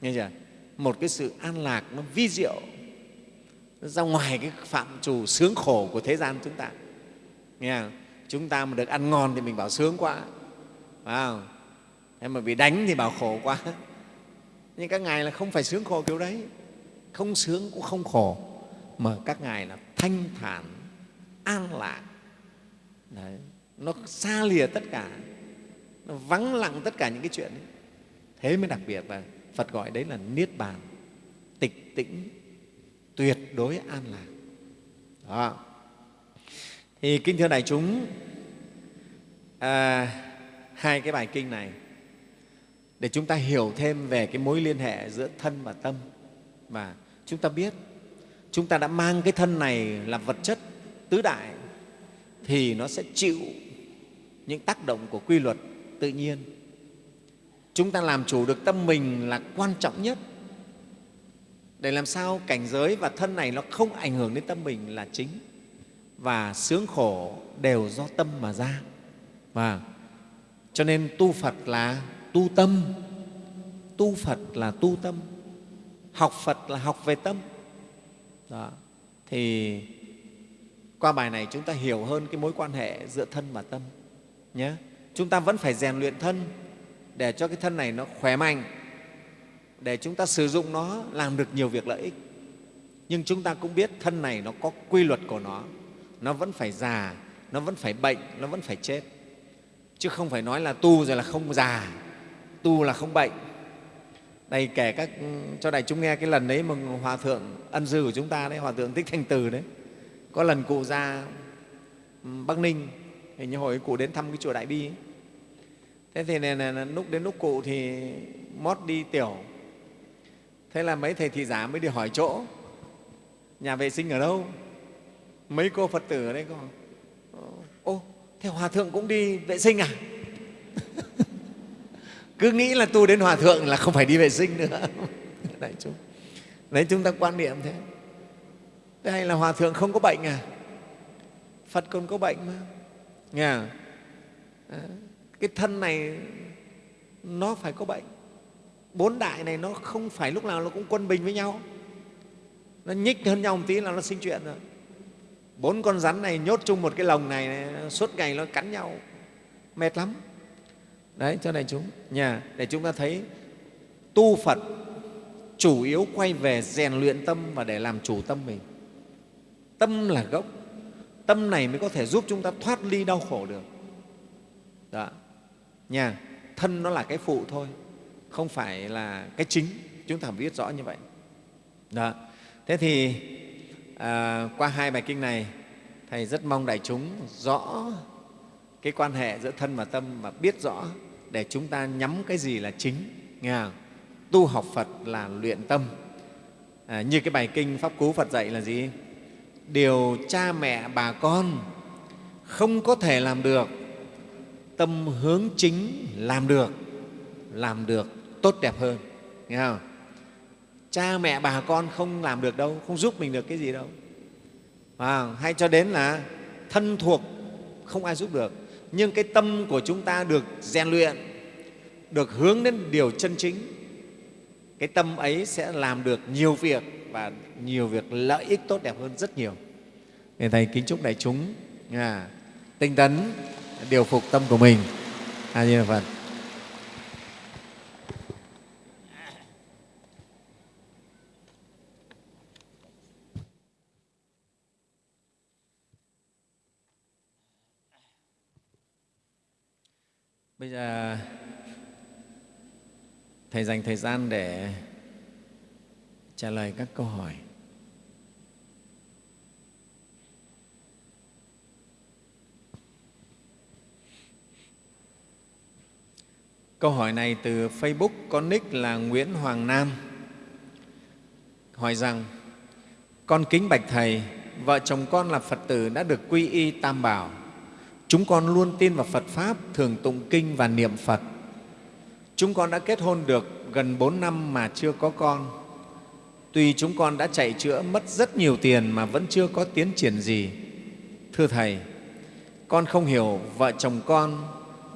S1: Nghe chưa? Một cái sự an lạc nó vi diệu. Nó ra ngoài cái phạm trù sướng khổ của thế gian chúng ta. Nghe không? chúng ta mà được ăn ngon thì mình bảo sướng quá. Phải không? thế mà bị đánh thì bảo khổ quá. Nhưng các ngài là không phải sướng khổ kiểu đấy. Không sướng cũng không khổ. Mà các ngài là thanh thản, an lạc. Đấy nó xa lìa tất cả. Nó vắng lặng tất cả những cái chuyện ấy. thế mới đặc biệt là phật gọi đấy là niết bàn. Tịch tĩnh tuyệt đối an lạc. Đó. Thì kinh thưa đại chúng à, hai cái bài kinh này để chúng ta hiểu thêm về cái mối liên hệ giữa thân và tâm. Và chúng ta biết chúng ta đã mang cái thân này là vật chất tứ đại thì nó sẽ chịu những tác động của quy luật tự nhiên. Chúng ta làm chủ được tâm mình là quan trọng nhất. Để làm sao cảnh giới và thân này nó không ảnh hưởng đến tâm mình là chính. Và sướng khổ đều do tâm mà ra. Và cho nên tu phật là tu tâm. Tu phật là tu tâm. Học phật là học về tâm. Đó. thì qua bài này chúng ta hiểu hơn cái mối quan hệ giữa thân và tâm nhé chúng ta vẫn phải rèn luyện thân để cho cái thân này nó khỏe mạnh, để chúng ta sử dụng nó, làm được nhiều việc lợi ích. Nhưng chúng ta cũng biết thân này nó có quy luật của nó. Nó vẫn phải già, nó vẫn phải bệnh, nó vẫn phải chết. Chứ không phải nói là tu rồi là không già, tu là không bệnh. Đây, kể các, cho đại chúng nghe cái lần đấy mà hòa thượng ân dư của chúng ta đấy, hòa thượng thích thanh từ đấy. Có lần cụ ra bắc ninh hình như hồi cụ đến thăm cái chùa đại bi ấy. thế thì này, này, lúc đến lúc cụ thì mót đi tiểu. Thế là mấy thầy thị giả mới đi hỏi chỗ. Nhà vệ sinh ở đâu? Mấy cô phật tử ở đây có? Ô thế hòa thượng cũng đi vệ sinh à? Cứ nghĩ là tu đến hòa thượng là không phải đi vệ sinh nữa. Đại chúng. Đấy chúng ta quan niệm thế thế. Hay là hòa thượng không có bệnh à? Phật còn có bệnh mà nghe à? cái thân này nó phải có bệnh. Bốn đại này nó không phải lúc nào nó cũng quân bình với nhau. Nó nhích hơn nhau một tí là nó sinh chuyện rồi. Bốn con rắn này nhốt chung một cái lồng này, này suốt ngày nó cắn nhau. Mệt lắm. Đấy cho đại chúng. Nhà để chúng ta thấy tu phật chủ yếu quay về rèn luyện tâm và để làm chủ tâm mình. Tâm là gốc tâm này mới có thể giúp chúng ta thoát ly đau khổ được. Dạ. Đó nhà thân nó là cái phụ thôi không phải là cái chính. Chúng ta phải biết rõ như vậy. Đó thế thì à, qua hai bài kinh này thầy rất mong đại chúng rõ cái quan hệ giữa thân và tâm và biết rõ để chúng ta nhắm cái gì là chính. Nghe không? tu học phật là luyện tâm. À, như cái bài kinh pháp cú phật dạy là gì? Điều cha mẹ bà con không có thể làm được. Tâm hướng chính làm được làm được tốt đẹp hơn. Nghe không? Cha mẹ bà con không làm được đâu không giúp mình được cái gì đâu. À, hay cho đến là thân thuộc không ai giúp được. Nhưng cái tâm của chúng ta được rèn luyện được hướng đến điều chân chính cái tâm ấy sẽ làm được nhiều việc và nhiều việc lợi ích tốt đẹp hơn rất nhiều nên Thầy kính chúc đại chúng à, tinh tấn điều phục tâm của mình. A Di Đà Phật. Bây giờ Thầy dành thời gian để trả lời các câu hỏi. Câu hỏi này từ Facebook có nick là Nguyễn Hoàng Nam hỏi rằng con kính bạch Thầy, vợ chồng con là Phật tử đã được quy y Tam Bảo. Chúng con luôn tin vào Phật Pháp, thường tụng kinh và niệm Phật. Chúng con đã kết hôn được gần 4 năm mà chưa có con. Tuy chúng con đã chạy chữa mất rất nhiều tiền mà vẫn chưa có tiến triển gì. Thưa Thầy, con không hiểu vợ chồng con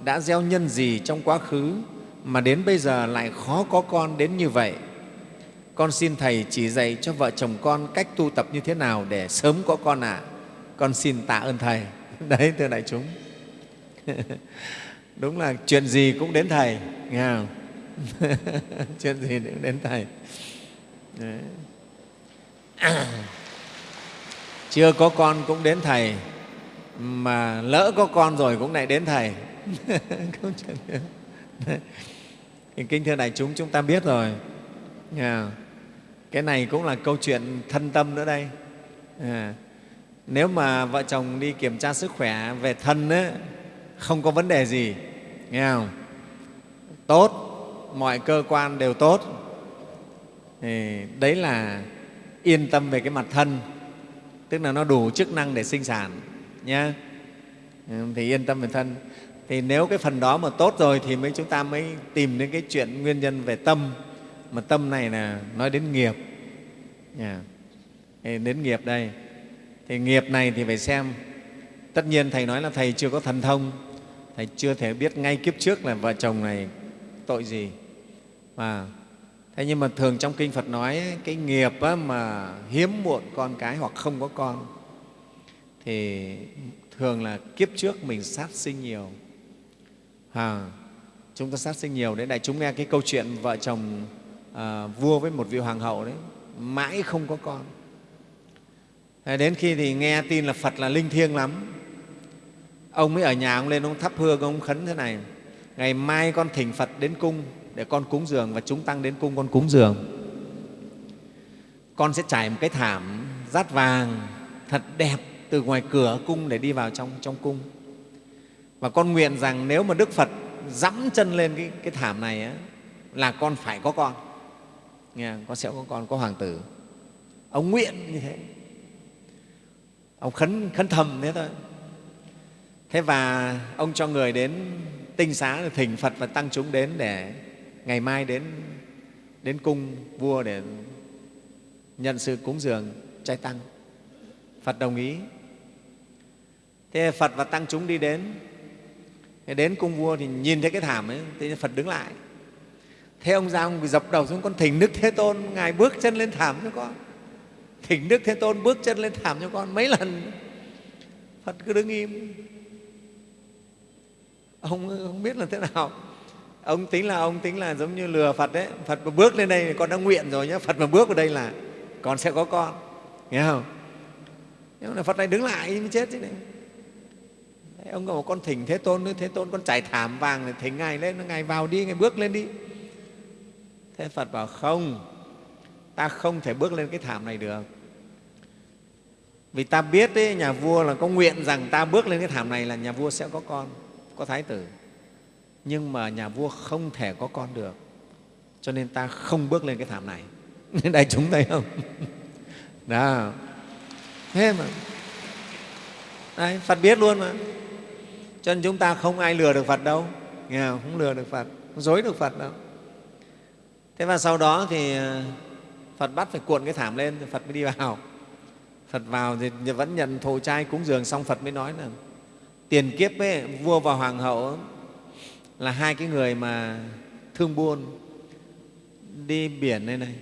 S1: đã gieo nhân gì trong quá khứ mà đến bây giờ lại khó có con đến như vậy. Con xin Thầy chỉ dạy cho vợ chồng con cách tu tập như thế nào để sớm có con ạ. À. Con xin tạ ơn Thầy. Đấy, thưa đại chúng. Đúng là chuyện gì cũng đến Thầy, nghe không? chuyện gì cũng đến Thầy. Đấy. Chưa có con cũng đến Thầy, mà lỡ có con rồi cũng lại đến Thầy. Câu chuyện thì kính thưa đại chúng chúng ta biết rồi. À, cái này cũng là câu chuyện thân tâm nữa đây. À, nếu mà vợ chồng đi kiểm tra sức khỏe về thân ấy, không có vấn đề gì nghe không? Tốt mọi cơ quan đều tốt thì đấy là yên tâm về cái mặt thân, tức là nó đủ chức năng để sinh sản nhé ừ, thì yên tâm về thân. Thì nếu cái phần đó mà tốt rồi thì mới chúng ta mới tìm đến cái chuyện nguyên nhân về tâm. Mà tâm này là nói đến nghiệp. Dạ. Yeah. đến nghiệp đây. Thì nghiệp này thì phải xem. Tất nhiên thầy nói là thầy chưa có thần thông. Thầy chưa thể biết ngay kiếp trước là vợ chồng này tội gì. Mà thế nhưng mà thường trong kinh phật nói cái nghiệp mà hiếm muộn con cái hoặc không có con thì thường là kiếp trước mình sát sinh nhiều. À, chúng ta sát sinh nhiều đấy. Đại chúng nghe cái câu chuyện vợ chồng à, vua với một vị hoàng hậu đấy mãi không có con. Đến khi thì nghe tin là phật là linh thiêng lắm. Ông mới ở nhà ông lên ông thắp hương ông khấn thế này ngày mai con thỉnh phật đến cung để con cúng dường và chúng tăng đến cung con cúng dường. Con sẽ trải một cái thảm rát vàng thật đẹp từ ngoài cửa cung để đi vào trong, trong cung. Và con nguyện rằng nếu mà đức phật dẫm chân lên cái, cái thảm này á, là con phải có con. Nghe con sẽ có con có hoàng tử. Ông nguyện như thế. Ông khấn khấn thầm thế thôi. Thế và ông cho người đến tinh xá thỉnh phật và tăng chúng đến để ngày mai đến đến cung vua để nhận sự cúng dường trai tăng. Phật đồng ý. Thế phật và tăng chúng đi đến. Đến cung vua thì nhìn thấy cái thảm ấy, thế phật đứng lại. Thế ông ra ông dập đầu xuống, con thỉnh đức thế tôn, ngài bước chân lên thảm cho con. Thỉnh đức thế tôn bước chân lên thảm cho con mấy lần. Phật cứ đứng im. Ông không biết là thế nào? Ông tính là ông tính là giống như lừa phật đấy. Phật mà bước lên đây con đã nguyện rồi nhé phật mà bước vào đây là con sẽ có con. Nghe không? Nhưng mà phật này đứng lại mới chết chứ này. Đấy, ông bảo con thỉnh thế tôn thế tôn con trải thảm vàng để thỉnh ngài lên. Ngài vào đi ngài bước lên đi. Thế phật bảo không ta không thể bước lên cái thảm này được. Vì ta biết ấy, nhà vua là có nguyện rằng ta bước lên cái thảm này là nhà vua sẽ có con có thái tử nhưng mà nhà vua không thể có con được. Cho nên ta không bước lên cái thảm này. Đại chúng thấy không? Đó thế mà. Đấy, phật biết luôn mà. Cho nên chúng ta không ai lừa được phật đâu. Nghe không? không lừa được phật. Không dối được phật đâu. Thế và sau đó thì à, phật bắt phải cuộn cái thảm lên thì phật mới đi vào. Phật vào thì vẫn nhận thồ trai cúng dường xong phật mới nói là tiền kiếp ấy, vua và hoàng hậu là hai cái người mà thương buôn, đi biển đây này.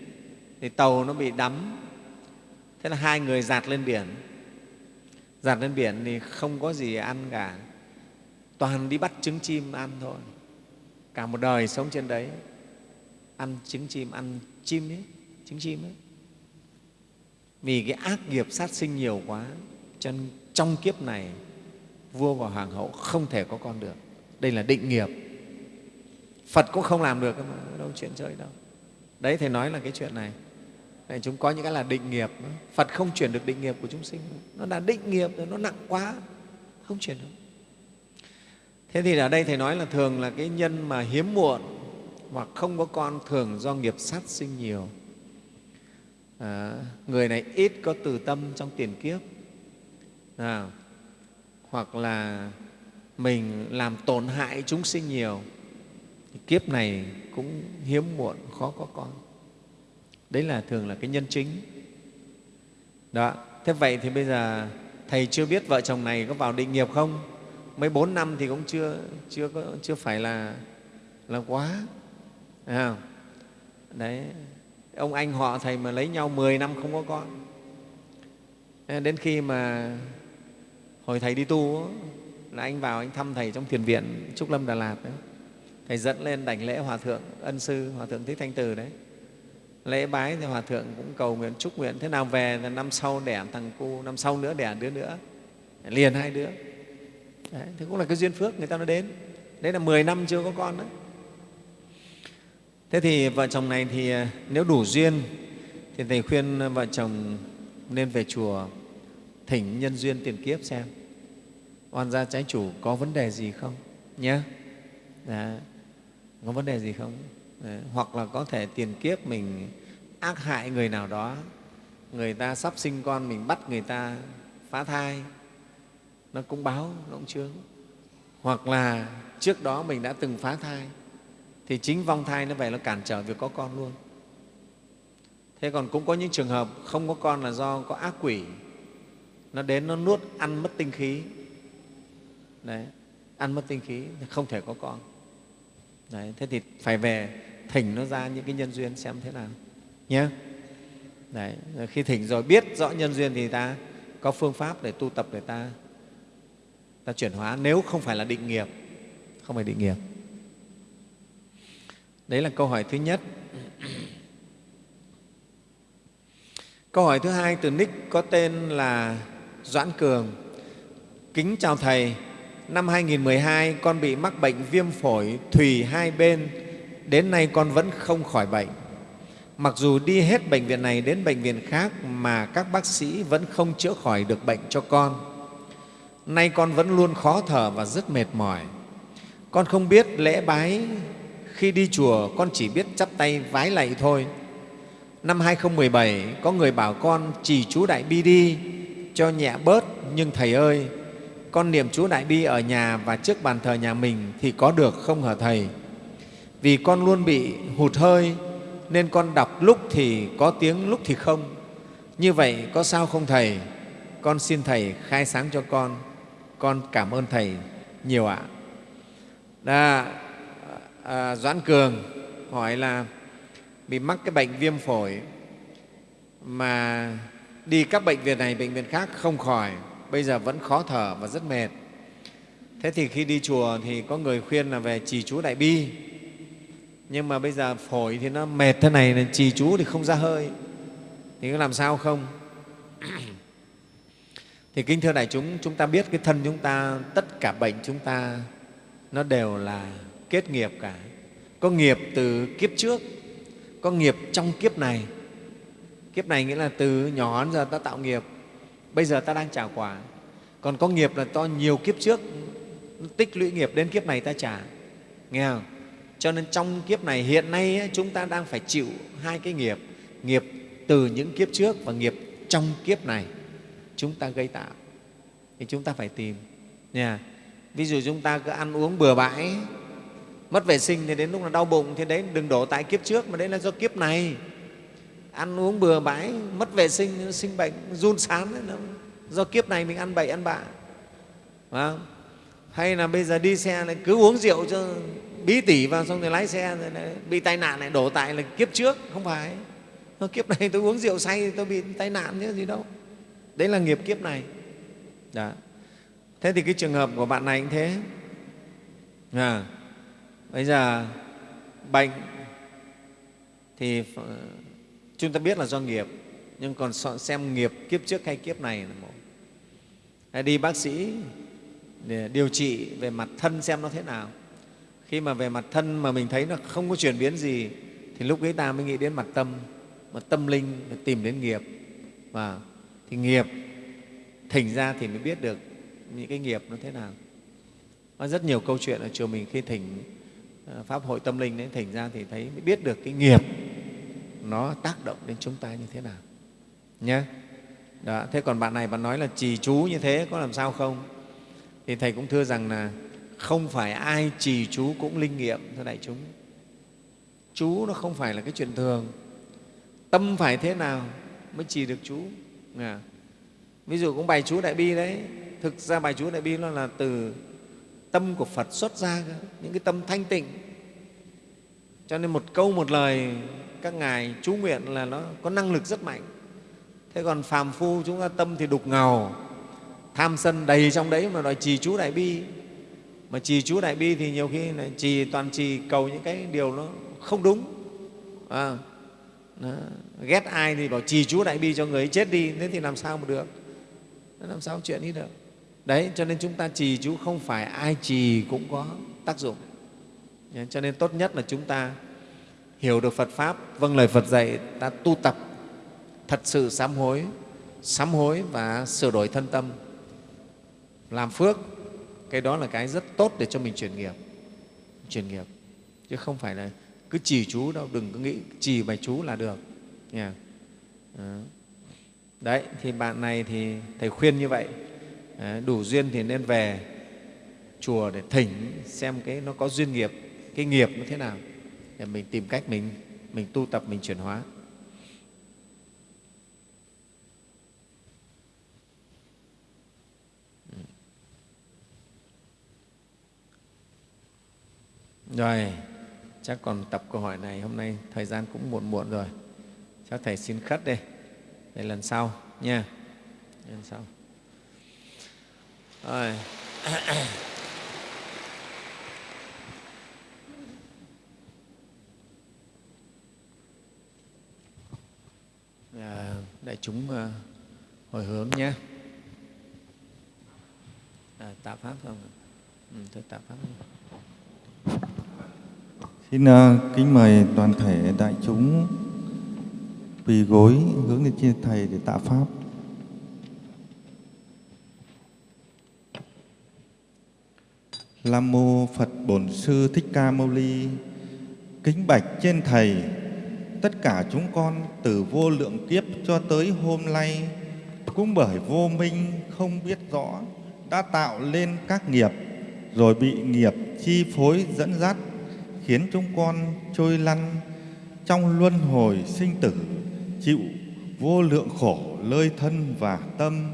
S1: Thì tàu nó bị đắm. Thế là hai người giạt lên biển. Giạt lên biển thì không có gì ăn cả. Toàn đi bắt trứng chim ăn thôi. Cả một đời sống trên đấy. Ăn trứng chim, ăn chim ấy, trứng chim ấy. Vì cái ác nghiệp sát sinh nhiều quá, cho nên trong kiếp này, vua và hoàng hậu không thể có con được. Đây là định nghiệp phật cũng không làm được mà đâu chuyện chơi đâu. Đấy thầy nói là cái chuyện này. Này chúng có những cái là định nghiệp. Phật không chuyển được định nghiệp của chúng sinh. Nó là định nghiệp rồi nó nặng quá. Không chuyển được. Thế thì ở đây thầy nói là thường là cái nhân mà hiếm muộn hoặc không có con thường do nghiệp sát sinh nhiều. À, người này ít có từ tâm trong tiền kiếp. À, hoặc là mình làm tổn hại chúng sinh nhiều kiếp này cũng hiếm muộn khó có con. Đấy là thường là cái nhân chính. Đó thế vậy thì bây giờ thầy chưa biết vợ chồng này có vào định nghiệp không? Mấy bốn năm thì cũng chưa chưa có, chưa phải là là quá. À, đấy ông anh họ thầy mà lấy nhau 10 năm không có con. Đến khi mà hồi thầy đi tu là anh vào anh thăm thầy trong thiền viện trúc lâm đà lạt đấy thầy dẫn lên đảnh lễ hòa thượng ân sư hòa thượng thích thanh từ đấy. Lễ bái thì hòa thượng cũng cầu nguyện chúc nguyện thế nào về là năm sau đẻ thằng cu năm sau nữa đẻ đứa nữa. Liền hai đứa. Đấy, thế cũng là cái duyên phước người ta nó đến. Đấy là 10 năm chưa có con đấy thế thì vợ chồng này thì à, nếu đủ duyên thì thầy khuyên vợ chồng nên về chùa thỉnh nhân duyên tiền kiếp xem. Oan gia trái chủ có vấn đề gì không? Nhé yeah. Dạ có vấn đề gì không? Đấy. hoặc là có thể tiền kiếp mình ác hại người nào đó, người ta sắp sinh con mình bắt người ta phá thai, nó cũng báo, nó cũng chướng. Hoặc là trước đó mình đã từng phá thai, thì chính vong thai nó về nó cản trở việc có con luôn. Thế còn cũng có những trường hợp không có con là do có ác quỷ, nó đến nó nuốt, ăn mất tinh khí. Đấy, ăn mất tinh khí không thể có con đấy, thế thì phải về thỉnh nó ra những cái nhân duyên xem thế nào nhé đấy khi thỉnh rồi biết rõ nhân duyên thì ta có phương pháp để tu tập để ta ta chuyển hóa, nếu không phải là định nghiệp, không phải định nghiệp. Đấy là câu hỏi thứ nhất. Câu hỏi thứ hai, từ nick có tên là doãn cường. Kính chào thầy năm 2012 con bị mắc bệnh viêm phổi thùy hai bên. Đến nay con vẫn không khỏi bệnh. Mặc dù đi hết bệnh viện này đến bệnh viện khác mà các bác sĩ vẫn không chữa khỏi được bệnh cho con. Nay con vẫn luôn khó thở và rất mệt mỏi. Con không biết lễ bái. Khi đi chùa, con chỉ biết chắp tay vái lạy thôi. Năm 2017 có người bảo con chỉ chú đại bi đi, cho nhẹ bớt, nhưng thầy ơi con niệm chú đại bi ở nhà và trước bàn thờ nhà mình thì có được không hả thầy? Vì con luôn bị hụt hơi nên con đọc lúc thì có tiếng lúc thì không. Như vậy có sao không thầy? Con xin thầy khai sáng cho con. Con cảm ơn thầy nhiều ạ. À. à, doãn cường hỏi là bị mắc cái bệnh viêm phổi mà đi các bệnh viện này bệnh viện khác không khỏi bây giờ vẫn khó thở và rất mệt. Thế thì khi đi chùa thì có người khuyên là về trì chú đại bi. Nhưng mà bây giờ phổi thì nó mệt thế này là trì chú thì không ra hơi. Thì có làm sao không? Thì kính thưa đại chúng chúng ta biết cái thân chúng ta, tất cả bệnh chúng ta, nó đều là kết nghiệp cả. Có nghiệp từ kiếp trước, có nghiệp trong kiếp này. Kiếp này nghĩa là từ nhỏ đến giờ ta tạo nghiệp bây giờ ta đang trả quả. Còn có nghiệp là to nhiều kiếp trước. Tích lũy nghiệp đến kiếp này ta trả. Nghe không? Cho nên trong kiếp này, hiện nay chúng ta đang phải chịu hai cái nghiệp. Nghiệp từ những kiếp trước và nghiệp trong kiếp này. Chúng ta gây tạo. Thì chúng ta phải tìm. Nha. Ví dụ chúng ta cứ ăn uống bừa bãi, mất vệ sinh thì đến lúc là đau bụng thì đấy đừng đổ tại kiếp trước mà đấy là do kiếp này ăn uống bừa bãi mất vệ sinh sinh bệnh run sán đấy, do kiếp này mình ăn bậy ăn bạ. Hay là bây giờ đi xe này cứ uống rượu cho bí tỉ vào xong rồi lái xe rồi này, bị tai nạn lại đổ tại là kiếp trước không phải. Nó kiếp này tôi uống rượu say tôi bị tai nạn chứ gì đâu. Đấy là nghiệp kiếp này. Đó. thế thì cái trường hợp của bạn này cũng thế. À, bây giờ bệnh thì chúng ta biết là do nghiệp, nhưng còn xem nghiệp kiếp trước hay kiếp này là một. Hay đi bác sĩ để điều trị về mặt thân xem nó thế nào. Khi mà về mặt thân mà mình thấy nó không có chuyển biến gì, thì lúc ấy ta mới nghĩ đến mặt tâm mặt tâm linh để tìm đến nghiệp. Và thì nghiệp thỉnh ra thì mới biết được những cái nghiệp nó thế nào. Có rất nhiều câu chuyện ở chùa mình khi thỉnh ờ, pháp hội tâm linh đấy thỉnh ra thì thấy mới biết được cái nghiệp nó tác động đến chúng ta như thế nào. Nhé đó. thế còn bạn này bạn nói là trì chú như thế có làm sao không? Thì thầy cũng thưa rằng là không phải ai trì chú cũng linh nghiệm, thưa đại chúng. Chú nó không phải là cái chuyện thường. Tâm phải thế nào mới trì được chú? À. ví dụ cũng bài chú đại bi đấy. Thực ra bài chú đại bi nó là từ tâm của phật xuất ra những cái tâm thanh tịnh. Cho nên một câu một lời các ngài chú nguyện là nó có năng lực rất mạnh. Thế còn phàm phu chúng ta tâm thì đục ngầu tham sân đầy trong đấy mà đòi trì chú đại bi. Mà trì chú đại bi thì nhiều khi lại trì toàn trì cầu những cái điều nó không đúng. À, đó. ghét ai thì bảo trì chú đại bi cho người ấy chết đi thế thì làm sao mà được? Làm sao chuyện ấy được? Đấy cho nên chúng ta trì chú không phải ai trì cũng có tác dụng. Cho nên tốt nhất là chúng ta hiểu được phật pháp vâng lời phật dạy ta tu tập. Thật sự sám hối sám hối và sửa đổi thân tâm. Làm phước, cái đó là cái rất tốt để cho mình chuyển nghiệp chuyển nghiệp. Chứ không phải là cứ trì chú đâu, đừng có nghĩ trì bài chú là được. Nha. Đấy, thì bạn này thì thầy khuyên như vậy. Đủ duyên thì nên về chùa để thỉnh xem cái nó có duyên nghiệp, cái nghiệp nó thế nào để mình tìm cách mình mình tu tập mình chuyển hóa ừ. Rồi, chắc còn tập câu hỏi này hôm nay thời gian cũng muộn muộn rồi. Chắc Thầy xin khất đây, để lần sau nha. Lần sau. Rồi. À, đại chúng ờ, hồi hướng nhé. À, tạ pháp không? Ừ, thôi tạ pháp không?
S2: Xin uh, kính mời toàn thể đại chúng quỳ gối hướng lên trên Thầy để tạ Pháp. Nam Mô Phật Bổn Sư Thích Ca Mâu Ni Kính bạch trên Thầy Tất cả chúng con từ vô lượng kiếp cho tới hôm nay Cũng bởi vô minh không biết rõ Đã tạo lên các nghiệp Rồi bị nghiệp chi phối dẫn dắt khiến chúng con trôi lăn trong luân hồi sinh tử, chịu vô lượng khổ lơi thân và tâm.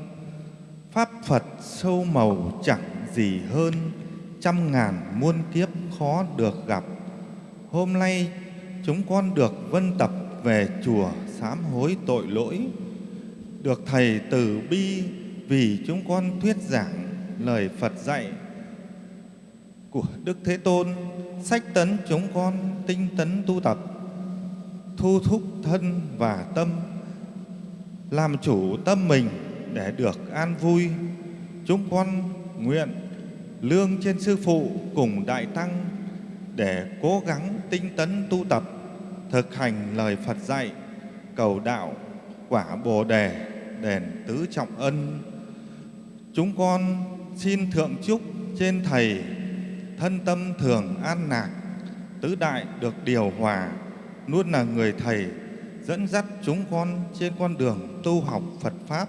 S2: Pháp Phật sâu màu chẳng gì hơn, trăm ngàn muôn kiếp khó được gặp. Hôm nay chúng con được vân tập về chùa sám hối tội lỗi, được Thầy từ bi vì chúng con thuyết giảng lời Phật dạy của Đức Thế Tôn sách tấn chúng con tinh tấn tu tập thu thúc thân và tâm làm chủ tâm mình để được an vui. Chúng con nguyện lương trên sư phụ cùng đại tăng để cố gắng tinh tấn tu tập thực hành lời Phật dạy cầu đạo quả Bồ đề đền tứ trọng ân chúng con xin thượng chúc trên thầy thân tâm thường an lạc, tứ đại được điều hòa, luôn là người thầy dẫn dắt chúng con trên con đường tu học Phật Pháp.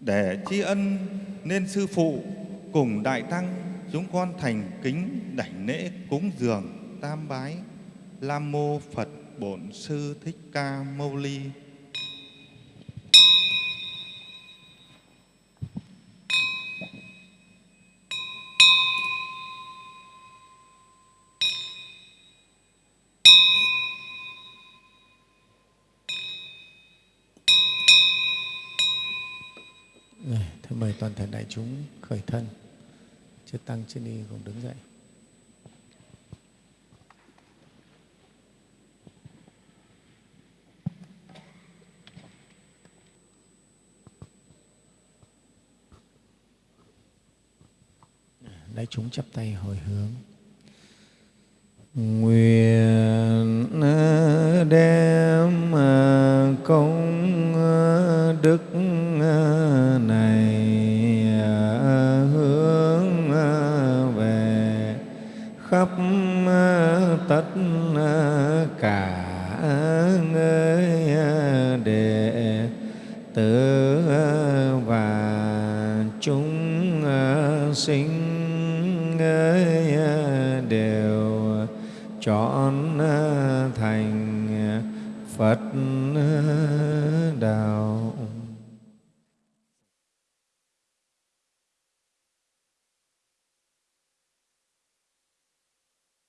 S2: Để tri ân nên Sư Phụ cùng Đại Tăng chúng con thành kính đảnh lễ cúng dường tam bái Lam Mô Phật Bổn Sư Thích Ca Mâu Ni.
S1: mời toàn thể đại chúng khởi thân chư tăng chưa ni cùng đứng dậy đại chúng chắp tay hồi hướng. Nguyện ờ, đem ờ, công ờ, đức này hướng về khắp tất cả người đệ tử và chúng sinh đều chọn à, thành Phật